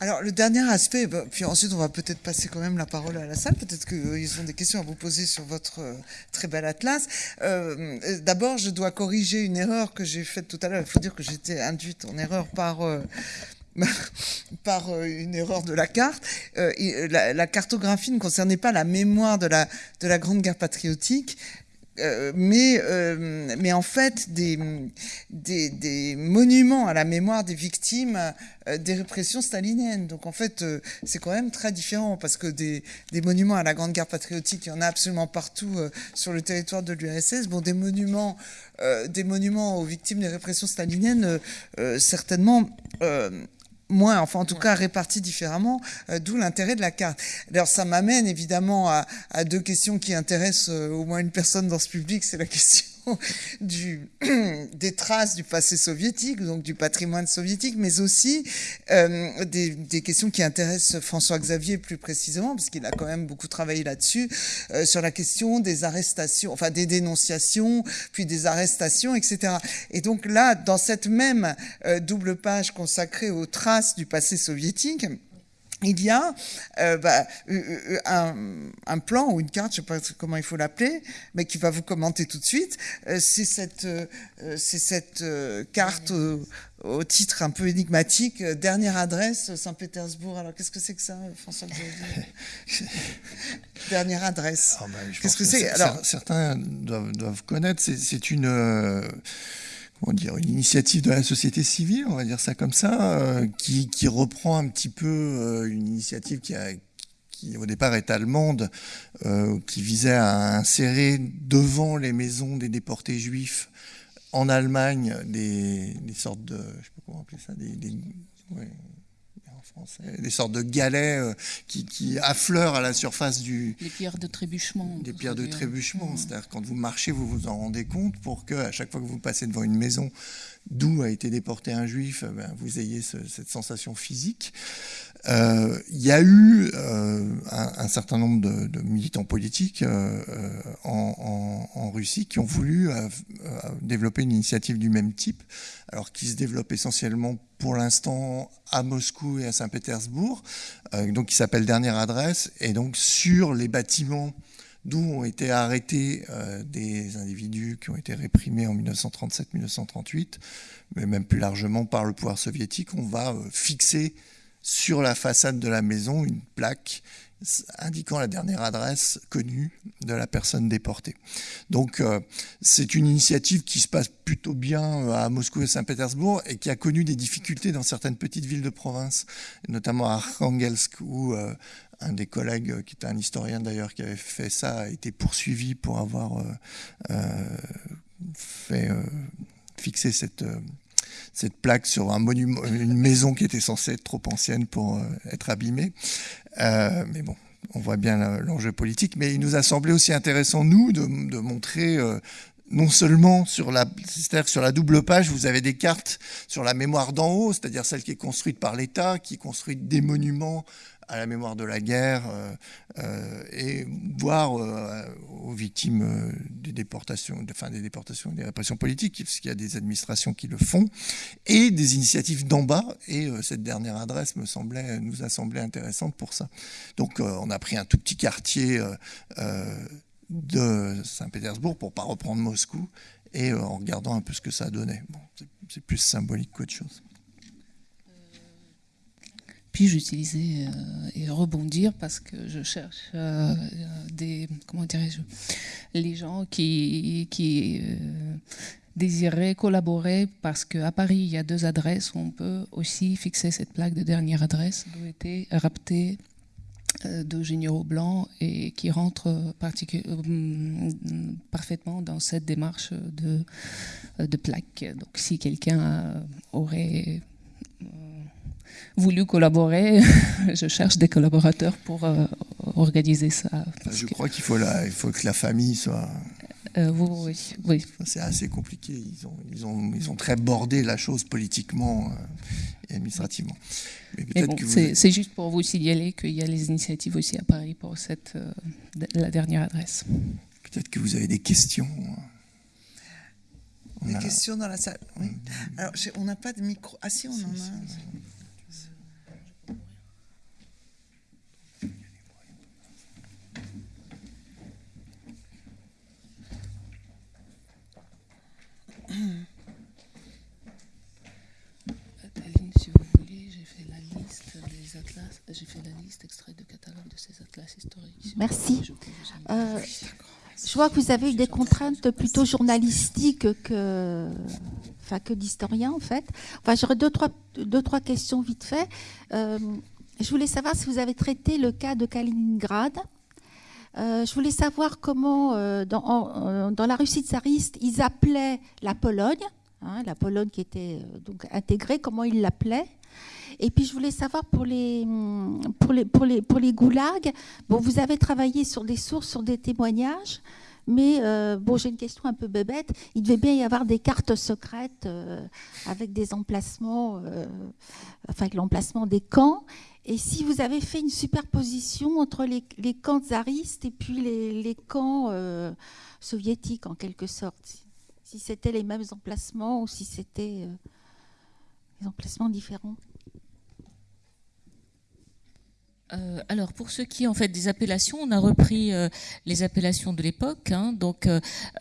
Alors le dernier aspect, bah, puis ensuite on va peut-être passer quand même la parole à la salle, peut-être qu'ils ont des questions à vous poser sur votre euh, très bel atlas. Euh, d'abord je dois corriger une erreur que j'ai faite tout à l'heure, il faut dire que j'étais induite en erreur par... Euh, par une erreur de la carte. la, cartographie ne concernait pas la mémoire de la, de la Grande Guerre patriotique, euh, mais, euh, en fait des, monuments à la mémoire des victimes euh, des répressions staliniennes. Donc en fait, c'est quand même très différent parce que des, des, monuments à la Grande Guerre patriotique, il y en a absolument partout sur le territoire de l'URSS. Bon, des monuments, des monuments aux victimes des répressions staliniennes, certainement moins, enfin en tout cas répartis différemment, euh, d'où l'intérêt de la carte. Alors ça m'amène évidemment à, deux questions qui intéressent euh, au moins une personne dans ce public, c'est la question du, des traces du passé soviétique, donc du patrimoine soviétique, mais aussi euh, des, des, questions qui intéressent François Xavier plus précisément, parce qu'il a quand même beaucoup travaillé là-dessus, euh, sur la question des arrestations, enfin des dénonciations, puis des arrestations, etc. Et donc là, dans cette même euh, double page consacrée aux traces du passé soviétique, il y a euh, bah, euh, euh, un, plan ou une carte, je ne sais pas comment il faut l'appeler, mais qui va vous commenter tout de suite. c'est cette, c'est cette carte au, titre un peu énigmatique, dernière adresse Saint-Pétersbourg. Alors qu'est-ce que c'est que ça, François Dernière adresse. Ah, bah, qu'est-ce que c'est? Alors certains doivent, doivent connaître. C'est une dire, une initiative de la société civile, on va dire ça comme ça, euh, qui, reprend un petit peu euh, une initiative qui, au départ est allemande, euh, qui visait à insérer devant les maisons des déportés juifs en Allemagne des, sortes de, je sais pas comment appeler ça, des, des sortes de galets euh, qui, affleurent à la surface du... Les pierres de trébuchement. Des pierres de trébuchement, c'est-à-dire quand vous marchez, vous vous en rendez compte pour que à chaque fois que vous passez devant une maison d'où a été déporté un juif, eh ben, vous ayez cette sensation physique. Euh, il y a eu euh, un, certain nombre de, militants politiques en, en, Russie qui ont voulu développer une initiative du même type, alors qui se développe essentiellement pour l'instant à Moscou et à Saint-Pétersbourg, euh, donc qui s'appelle Dernière Adresse, et donc sur les bâtiments d'où ont été arrêtés euh, des individus qui ont été réprimés en 1937-1938, mais même plus largement par le pouvoir soviétique, on va euh, fixer sur la façade de la maison une plaque indiquant la dernière adresse connue de la personne déportée. Donc euh, c'est une initiative qui se passe plutôt bien euh, à Moscou et Saint-Pétersbourg et qui a connu des difficultés dans certaines petites villes de province, notamment à Arkhangelsk où euh, un des collègues, qui était un historien d'ailleurs, qui avait fait ça, a été poursuivi pour avoir fait fixer cette cette plaque sur un monument, une maison qui était censée être trop ancienne pour être abîmée. Euh, mais bon, on voit bien l'enjeu politique. Mais il nous a semblé aussi intéressant, nous, de, montrer euh, non seulement sur la, sur la double page, vous avez des cartes sur la mémoire d'en haut, c'est-à-dire celle qui est construite par l'État, qui construit des monuments à la mémoire de la guerre euh, euh, et voir euh, aux victimes des déportations, enfin des déportations, des répressions politiques, parce qu'il y a des administrations qui le font, et des initiatives d'en bas. Et cette dernière adresse me semblait, nous a semblé intéressante pour ça. Donc on a pris un tout petit quartier de Saint-Pétersbourg pour pas reprendre Moscou et en regardant un peu ce que ça donnait. C'est plus symbolique qu'autre chose. Puis j'utilisais euh, et rebondir parce que je cherche euh, des comment dirais-je les gens qui qui euh, désiraient collaborer parce qu'à Paris il y a deux adresses où on peut aussi fixer cette plaque de dernière adresse d'où était rapté de Généraux Blanc et qui rentre parfaitement dans cette démarche de plaque. Donc si quelqu'un aurait voulu collaborer. je cherche des collaborateurs pour euh, organiser ça. Je crois qu'il faut, il faut que la famille soit... Euh, oui, oui. C'est assez compliqué. Ils ont, ils, ont, ils ont très bordé la chose politiquement. Euh, administrativement. C'est juste pour vous signaler qu'il y a les initiatives aussi à Paris pour cette, la dernière adresse. Peut-être que vous avez des questions. Des questions dans la salle Oui. Alors, on n'a pas de micro. Ah si, on en a. si vous voulez, j'ai fait la liste des atlas, j'ai fait la liste extrait de catalogue de ces atlas historiques. Merci. Je vois que vous avez eu des contraintes plutôt journalistiques que, enfin, que d'historiens, en fait. Enfin, j'aurais deux trois, deux, trois questions vite fait. Euh, je voulais savoir si vous avez traité le cas de Kaliningrad. Euh, je voulais savoir comment, euh, dans, dans, la Russie tsariste, ils appelaient la Pologne, hein, la Pologne qui était donc intégrée, comment ils l'appelaient. Et puis je voulais savoir pour les, pour les, pour les, pour les goulags, bon, vous avez travaillé sur des sources, sur des témoignages, mais euh, bon, j'ai une question un peu bébête. Il devait bien y avoir des cartes secrètes euh, avec des emplacements, euh, l'emplacement des camps. Et si vous avez fait une superposition entre les, camps tsaristes et puis les, camps soviétiques en quelque sorte, si c'était les mêmes emplacements ou si c'était des emplacements différents? Euh, alors pour ce qui est en fait des appellations, on a repris euh, les appellations de l'époque, hein, donc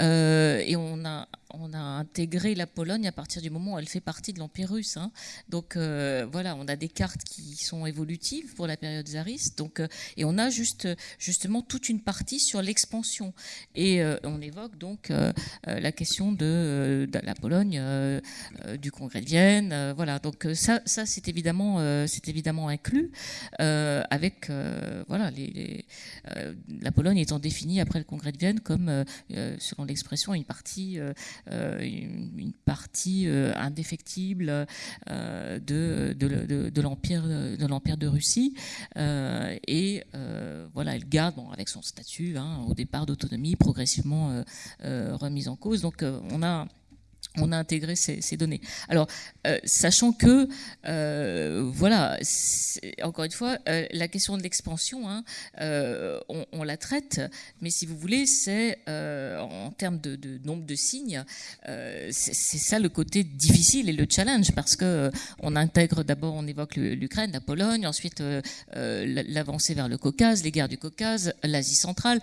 euh, et on a on a intégré la Pologne à partir du moment où elle fait partie de l'Empire russe. Hein. Donc euh, voilà, on a des cartes qui sont évolutives pour la période tsariste. Donc, euh, et on a juste, justement toute une partie sur l'expansion. Et euh, on évoque donc la question de, la Pologne, du Congrès de Vienne. voilà, donc ça, ça c'est évidemment, c'est évidemment inclus avec voilà, la Pologne étant définie après le Congrès de Vienne comme, selon l'expression, une partie une, partie euh, indéfectible euh, de, de, de l'empire de l'empire de Russie. Et voilà elle garde bon, avec son statut hein, au départ d'autonomie progressivement remise en cause. Donc on a on a intégré ces, données. Alors, euh, sachant que, euh, voilà, encore une fois, euh, la question de l'expansion, hein, on, la traite, mais si vous voulez, c'est en termes de, nombre de signes, c'est ça le côté difficile et le challenge, parce que on intègre d'abord, on évoque l'Ukraine, la Pologne, ensuite l'avancée vers le Caucase, les guerres du Caucase, l'Asie centrale,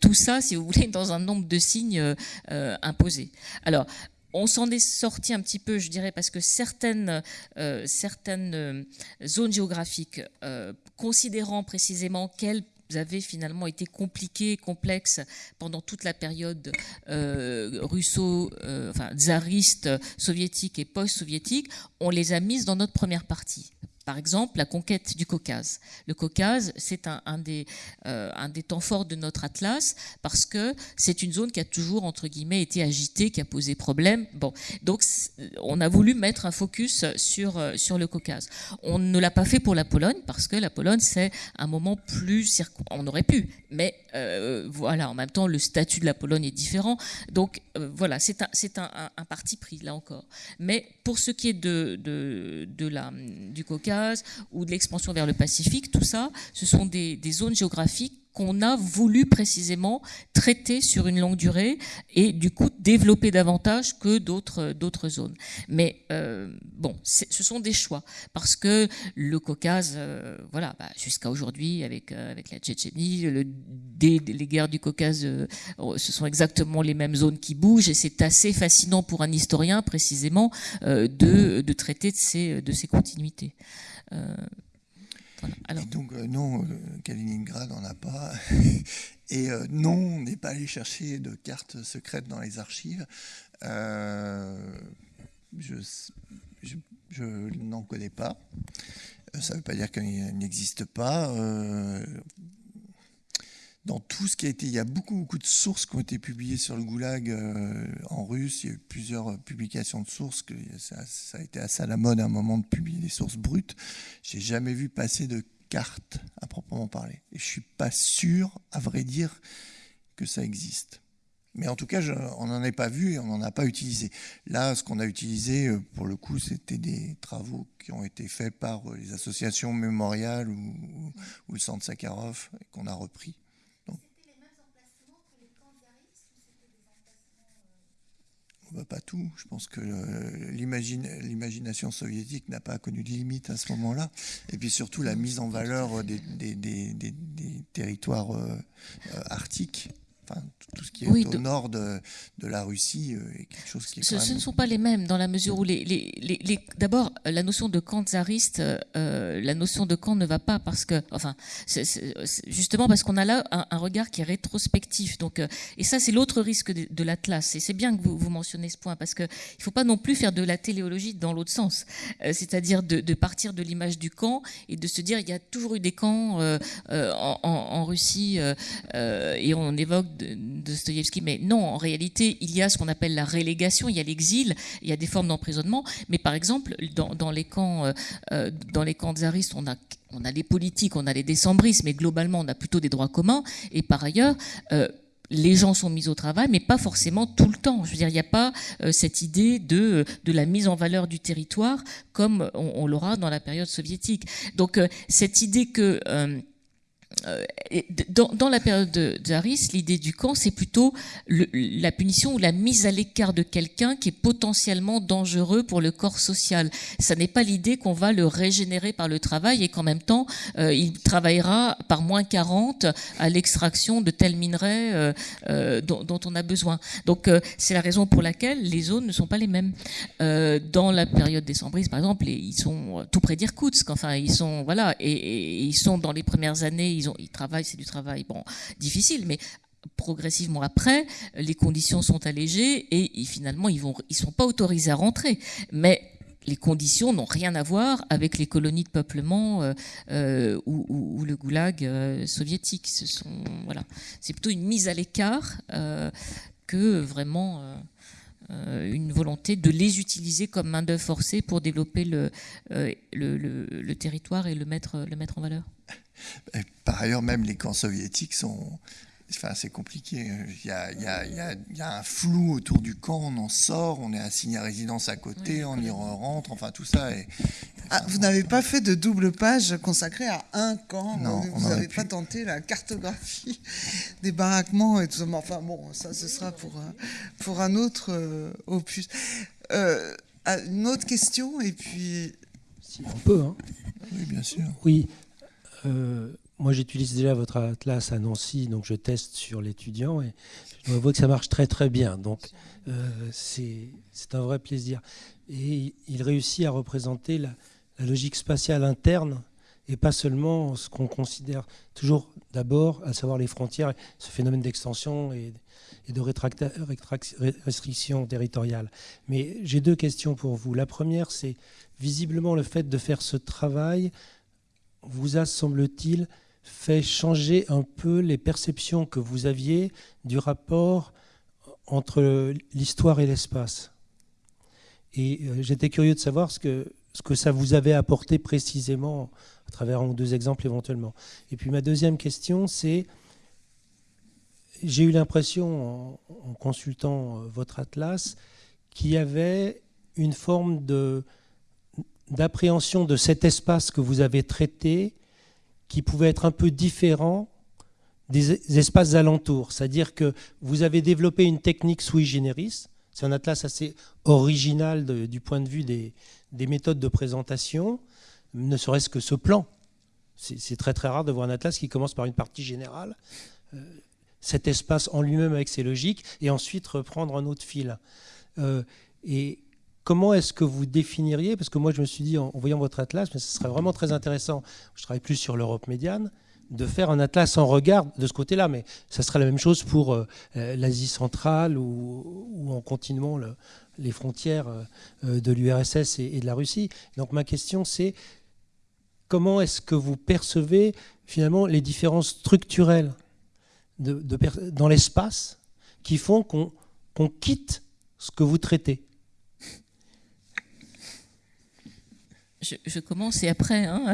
tout ça, si vous voulez, dans un nombre de signes imposés. Alors, on s'en est sorti un petit peu, je dirais, parce que certaines, euh, euh, zones géographiques, euh, considérant précisément qu'elles avaient finalement été compliquées, complexes pendant toute la période russo, enfin tsariste, soviétique et post-soviétique, on les a mises dans notre première partie. Par exemple, la conquête du Caucase. Le Caucase, c'est un, des, euh, un des temps forts de notre atlas parce que c'est une zone qui a toujours, entre guillemets, été agitée, qui a posé problème. Bon, donc on a voulu mettre un focus sur, euh, sur le Caucase. On ne l'a pas fait pour la Pologne parce que la Pologne, c'est un moment plus... On aurait pu, mais euh, voilà, en même temps, le statut de la Pologne est différent. Donc voilà, c'est un, parti pris, là encore. Mais pour ce qui est du Caucase, ou de l'expansion vers le Pacifique, tout ça, ce sont des, zones géographiques qu'on a voulu précisément traiter sur une longue durée et du coup développer davantage que d'autres d'autres zones. Mais euh, bon, ce sont des choix parce que le Caucase, euh, voilà, bah, jusqu'à aujourd'hui avec euh, avec la Tchétchénie, le, les guerres du Caucase, ce sont exactement les mêmes zones qui bougent et c'est assez fascinant pour un historien précisément de, de traiter de ces de ces continuités. Alors. donc euh, non, euh, Kaliningrad n'en a pas. Et euh, non, on n'est pas allé chercher de cartes secrètes dans les archives. je, je, n'en connais pas. Ça ne veut pas dire qu'elle n'existe pas dans tout ce qui a été, il y a beaucoup, beaucoup de sources qui ont été publiées sur le goulag en russe. Il y a eu plusieurs publications de sources. Ça, a été assez à la mode à un moment de publier des sources brutes. J'ai jamais vu passer de cartes à proprement parler. Et je suis pas sûr, à vrai dire, que ça existe. Mais en tout cas, on n'en a pas vu et on n'en a pas utilisé. Là, ce qu'on a utilisé, euh, pour le coup, c'était des travaux qui ont été faits par euh, les associations mémoriales ou, ou le Centre Sakharov qu'on a repris. Bah, pas tout. Je pense que euh, l'imagination soviétique n'a pas connu de limite à ce moment-là. Et puis surtout la mise en valeur des, territoires euh, euh, arctiques Enfin, tout ce qui est au nord de, de, la Russie euh, est quelque chose qui est ce, ce, ne sont pas les mêmes dans la mesure où les, les, les, d'abord la notion de camp tsariste, euh, la notion de camp ne va pas parce que, enfin, justement parce qu'on a là un, regard qui est rétrospectif. Donc, euh, et ça c'est l'autre risque de, l'Atlas. Et c'est bien que vous, vous, mentionnez ce point parce que il faut pas non plus faire de la téléologie dans l'autre sens, c'est-à-dire de, de, partir de l'image du camp et de se dire il y a toujours eu des camps en, en, en, Russie et on évoque de Dostoïevski, mais non, en réalité, il y a ce qu'on appelle la relégation, il y a l'exil, il y a des formes d'emprisonnement, mais par exemple, dans, les camps, euh, euh, dans les camps tsaristes, on a on a les politiques, on a les décembristes, mais globalement, on a plutôt des droits communs. Et par ailleurs, euh, les gens sont mis au travail, mais pas forcément tout le temps. Je veux dire, il n'y a pas cette idée de, de la mise en valeur du territoire comme on, l'aura dans la période soviétique. Donc, cette idée que euh, dans, la période de Zaris, l'idée du camp, c'est plutôt la punition ou la mise à l'écart de quelqu'un qui est potentiellement dangereux pour le corps social. Ça n'est pas l'idée qu'on va le régénérer par le travail et qu'en même temps, euh, il travaillera par moins 40 à l'extraction de tels minerais euh, dont, on a besoin. Donc, c'est la raison pour laquelle les zones ne sont pas les mêmes. dans la période des Sambris, par exemple, ils sont tout près d'Irkoutsk. Enfin, ils sont voilà, et, et, ils sont dans les premières années, ils ils, travaillent, c'est du travail bon difficile, mais progressivement après, les conditions sont allégées et, finalement ils ils sont pas autorisés à rentrer, mais les conditions n'ont rien à voir avec les colonies de peuplement euh, euh, ou, le goulag euh, soviétique. Voilà, c'est plutôt une mise à l'écart que vraiment une volonté de les utiliser comme main d'œuvre forcée pour développer le, le, territoire et le mettre, le mettre en valeur. Par ailleurs, même les camps soviétiques sont. Enfin, c'est compliqué. Il y, a, il, y a, il y, a, un flou autour du camp, on en sort, on est assigné à résidence à côté, on y rentre, enfin tout ça. Est, ah, vous n'avez pas fait de double page consacrée à un camp? Non, Vous n'avez pas tenté la cartographie des baraquements et tout ça? Enfin bon, ça ce sera pour un, pour un autre euh, opus. Euh, ah, une autre question et puis. Si on peut. Hein. Oui, bien sûr. Oui, euh, moi, j'utilise déjà votre atlas à Nancy, donc je teste sur l'étudiant et je vois que ça marche très très bien. Donc, euh, c'est un vrai plaisir. Et il réussit à représenter la, logique spatiale interne et pas seulement ce qu'on considère toujours d'abord, à savoir les frontières, ce phénomène d'extension et, et, de restriction territoriale. Mais j'ai deux questions pour vous. La première, c'est visiblement le fait de faire ce travail vous a, semble-t-il, fait changer un peu les perceptions que vous aviez du rapport entre l'histoire et l'espace. Et euh, j'étais curieux de savoir ce que, ce que ça vous avait apporté précisément à travers un ou deux exemples éventuellement. Et puis ma deuxième question, c'est, j'ai eu l'impression en, consultant euh, votre atlas qu'il y avait une forme d'appréhension de cet espace que vous avez traité qui pouvait être un peu différent des espaces alentours. C'est-à-dire que vous avez développé une technique sui generis. C'est un atlas assez original du point de vue des, méthodes de présentation, ne serait-ce que ce plan. C'est très très rare de voir un atlas qui commence par une partie générale, euh, cet espace en lui-même avec ses logiques, et ensuite reprendre un autre fil. Euh, et Comment est-ce que vous définiriez, parce que moi je me suis dit en, voyant votre atlas, mais ce serait vraiment très intéressant, je travaille plus sur l'Europe médiane, de faire un atlas en regard de ce côté-là, mais ça serait la même chose pour euh, euh, l'Asie centrale ou, en continuant les frontières euh, de l'URSS et, de la Russie. Donc ma question c'est comment est-ce que vous percevez finalement les différences structurelles dans l'espace qui font qu'on quitte ce que vous traitez? Je, commence et après, hein,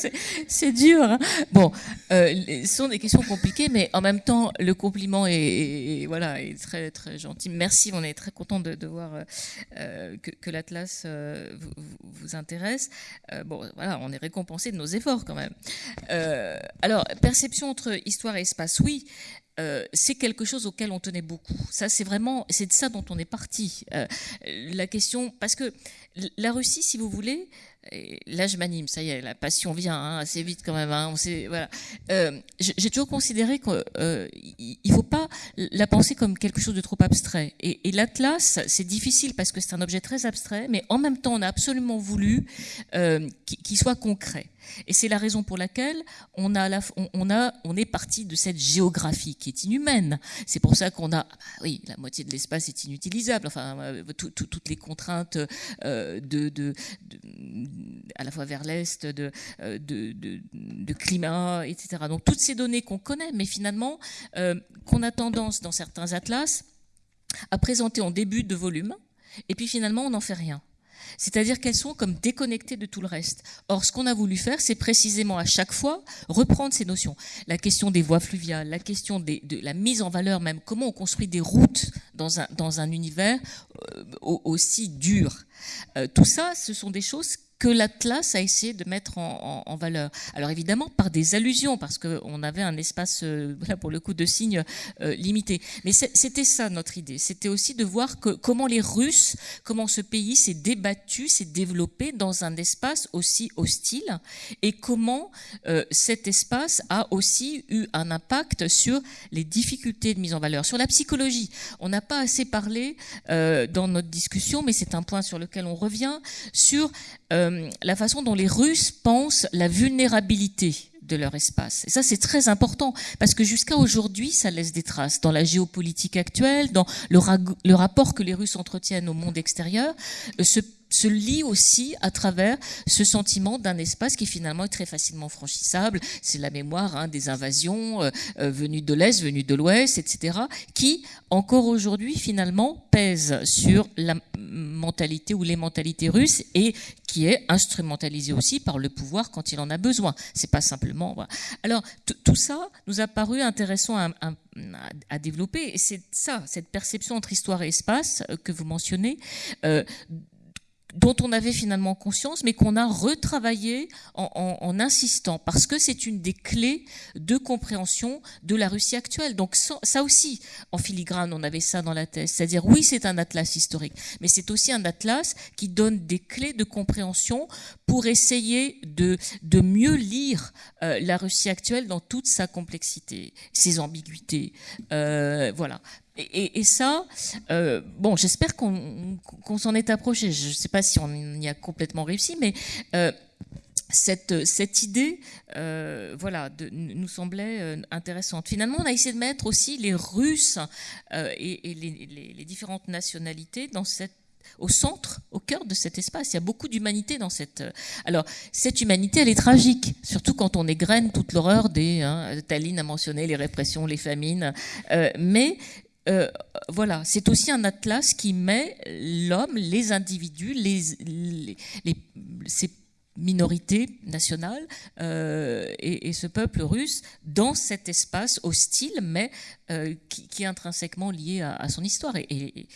c'est dur. Hein. Bon, euh, ce sont des questions compliquées, mais en même temps, le compliment est, voilà, est très, très gentil. Merci, on est très content de, voir euh, que, l'Atlas euh, vous, intéresse. bon, voilà, on est récompensé de nos efforts quand même. alors, perception entre histoire et espace, oui. c'est quelque chose auquel on tenait beaucoup. Ça, c'est vraiment, c'est de ça dont on est parti. la question, parce que la Russie, si vous voulez, là je m'anime, ça y est, la passion vient hein, assez vite quand même. Hein, voilà. Euh, j'ai toujours considéré qu'il euh, ne faut pas la penser comme quelque chose de trop abstrait. Et, l'Atlas, c'est difficile parce que c'est un objet très abstrait, mais en même temps, on a absolument voulu euh, qu'il soit concret. Et c'est la raison pour laquelle on, a on, a, on est parti de cette géographie qui est inhumaine. C'est pour ça qu'on a, ah oui, la moitié de l'espace est inutilisable. Enfin, euh, toutes les contraintes euh, de, de, à la fois vers l'est, de, euh, de, de, climat, etc. Donc toutes ces données qu'on connaît, mais finalement qu'on a tendance dans certains atlas à présenter en début de volume, et puis finalement on n'en fait rien. C'est-à-dire qu'elles sont comme déconnectées de tout le reste. Or, ce qu'on a voulu faire, c'est précisément à chaque fois reprendre ces notions. La question des voies fluviales, la question de la mise en valeur même, comment on construit des routes dans un, dans un univers euh, aussi dur. Euh, tout ça, ce sont des choses que l'Atlas a essayé de mettre en, valeur. Alors évidemment par des allusions, parce qu'on avait un espace, euh, là pour le coup, de signes euh, limité. Mais c'était ça notre idée. C'était aussi de voir comment les Russes, comment ce pays s'est débattu, s'est développé dans un espace aussi hostile, et comment euh, cet espace a aussi eu un impact sur les difficultés de mise en valeur, sur la psychologie. On n'a pas assez parlé dans notre discussion, mais c'est un point sur lequel on revient, sur la façon dont les Russes pensent la vulnérabilité de leur espace. Et ça, c'est très important parce que jusqu'à aujourd'hui, ça laisse des traces dans la géopolitique actuelle, dans le, rapport que les Russes entretiennent au monde extérieur. Euh, se lie aussi à travers ce sentiment d'un espace qui finalement est très facilement franchissable. C'est la mémoire hein, des invasions euh, euh, venues de l'Est, venues de l'Ouest, etc., qui, encore aujourd'hui, finalement, pèsent sur la mentalité ou les mentalités russes et qui est instrumentalisée aussi par le pouvoir quand il en a besoin. C'est pas simplement. Alors, tout ça nous a paru intéressant à, à, développer. Et c'est ça, cette perception entre histoire et espace euh, que vous mentionnez, dont on avait finalement conscience, mais qu'on a retravaillé en, insistant, parce que c'est une des clés de compréhension de la Russie actuelle. Donc ça aussi, en filigrane, on avait ça dans la thèse. C'est-à-dire, oui, c'est un atlas historique, mais c'est aussi un atlas qui donne des clés de compréhension pour essayer de, mieux lire euh, la Russie actuelle dans toute sa complexité, ses ambiguïtés. Euh, voilà. Et, ça, euh, bon, j'espère qu'on s'en est approché. Je ne sais pas si on y a complètement réussi, mais euh, cette, idée, euh, voilà, nous semblait intéressante. Finalement, on a essayé de mettre aussi les Russes et, les, différentes nationalités au centre, au cœur de cet espace. Il y a beaucoup d'humanité dans cette. Alors, cette humanité, elle est tragique, surtout quand on égrène toute l'horreur des. Hein, Taline a mentionné les répressions, les famines, mais euh, voilà, c'est aussi un atlas qui met l'homme, les individus, les, ces minorités nationales euh, et, ce peuple russe dans cet espace hostile, mais euh, qui, est intrinsèquement lié à, son histoire. Et,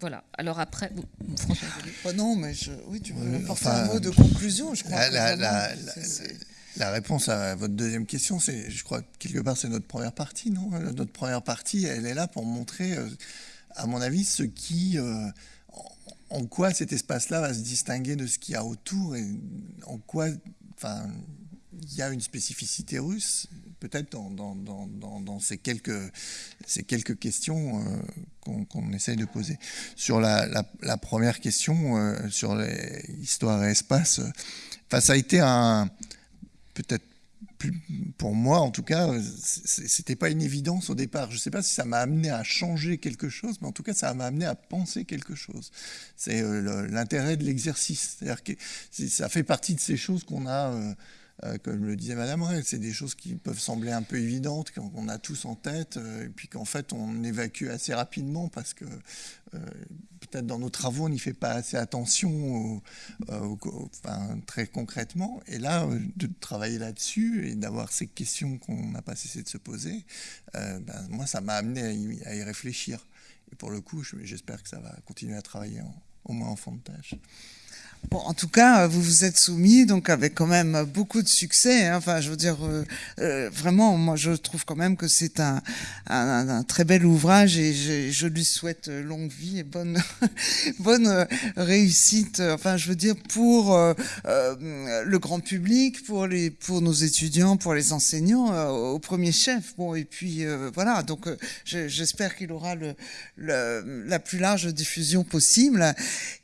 voilà. Alors après, François. Oh non, mais oui, tu veux apporter un mot de conclusion, je crois. La réponse à votre deuxième question, c'est, je crois, quelque part, c'est notre première partie, non? Notre première partie, elle est là pour montrer, euh, à mon avis, ce qui, euh, en quoi cet espace-là va se distinguer de ce qu'il y a autour et en quoi, enfin, il y a une spécificité russe, peut-être dans, ces, quelques, ces quelques questions euh, qu'on essaye de poser. Sur la, première question, sur l'histoire et espace, ça a été un peut-être plus, pour moi en tout cas, c'était pas une évidence au départ. Je sais pas si ça m'a amené à changer quelque chose, mais en tout cas, ça m'a amené à penser quelque chose. C'est euh, l'intérêt de l'exercice. Ça fait partie de ces choses qu'on a. Euh, comme le disait Madame Ray, c'est des choses qui peuvent sembler un peu évidentes, qu'on a tous en tête, et puis qu'en fait on évacue assez rapidement parce que peut-être dans nos travaux on n'y fait pas assez attention très concrètement. Et là, de travailler là-dessus et d'avoir ces questions qu'on n'a pas cessé de se poser, ben, moi ça m'a amené à y, réfléchir. Et pour le coup, j'espère que ça va continuer à travailler au moins en fond de tâche. Bon, en tout cas, vous vous êtes soumis, donc avec quand même beaucoup de succès. Hein. Enfin, je veux dire, euh, euh, vraiment, moi, je trouve quand même que c'est un, très bel ouvrage et je, lui souhaite longue vie et bonne, bonne réussite. Enfin, je veux dire, pour euh, le grand public, pour les, pour nos étudiants, pour les enseignants, au premier chef. Bon, et puis voilà. Donc, j'espère qu'il aura la plus large diffusion possible.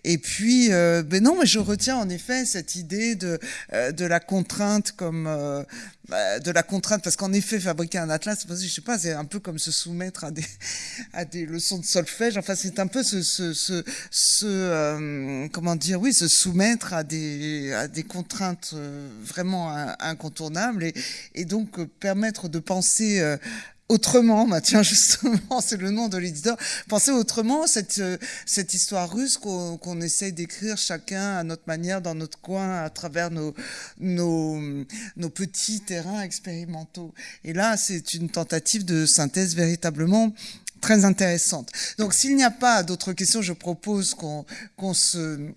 Et puis, ben non, je retiens en effet cette idée de, euh, de la contrainte comme euh, bah, de la contrainte parce qu'en effet fabriquer un atlas, je sais pas, c'est un peu comme se soumettre à des à des leçons de solfège. Enfin, c'est un peu ce ce ce, euh, comment dire, oui, se soumettre à des à des contraintes vraiment incontournables et, et donc permettre de penser autrement, bah tiens justement, c'est le nom de l'éditeur, penser autrement cette, euh, cette histoire russe qu'on qu'on essaye d'écrire chacun à notre manière, dans notre coin, à travers nos, nos, nos petits terrains expérimentaux. Et là, c'est une tentative de synthèse véritablement très intéressante. Donc s'il n'y a pas d'autres questions, je propose qu'on qu'on se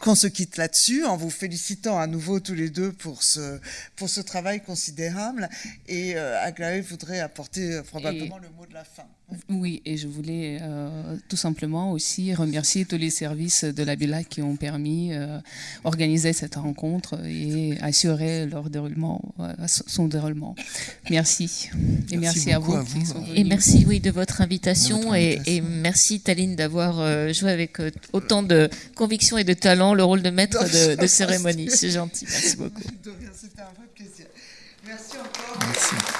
qu'on se quitte là-dessus en vous félicitant à nouveau tous les deux pour ce, pour ce travail considérable. Et euh, Aglaé voudrait apporter euh, probablement le mot de la fin. Oui, et je voulais euh, tout simplement aussi remercier tous les services de la Villa qui ont permis euh, organiser cette rencontre et assurer leur déroulement, euh, son déroulement. Merci. Et merci, à vous. et merci oui, de votre invitation, Et, et, merci Taline d'avoir euh, joué avec euh, autant de conviction et de talent le rôle de maître de, de cérémonie. C'est gentil. Merci beaucoup. C'était un vrai plaisir. Merci encore. Merci.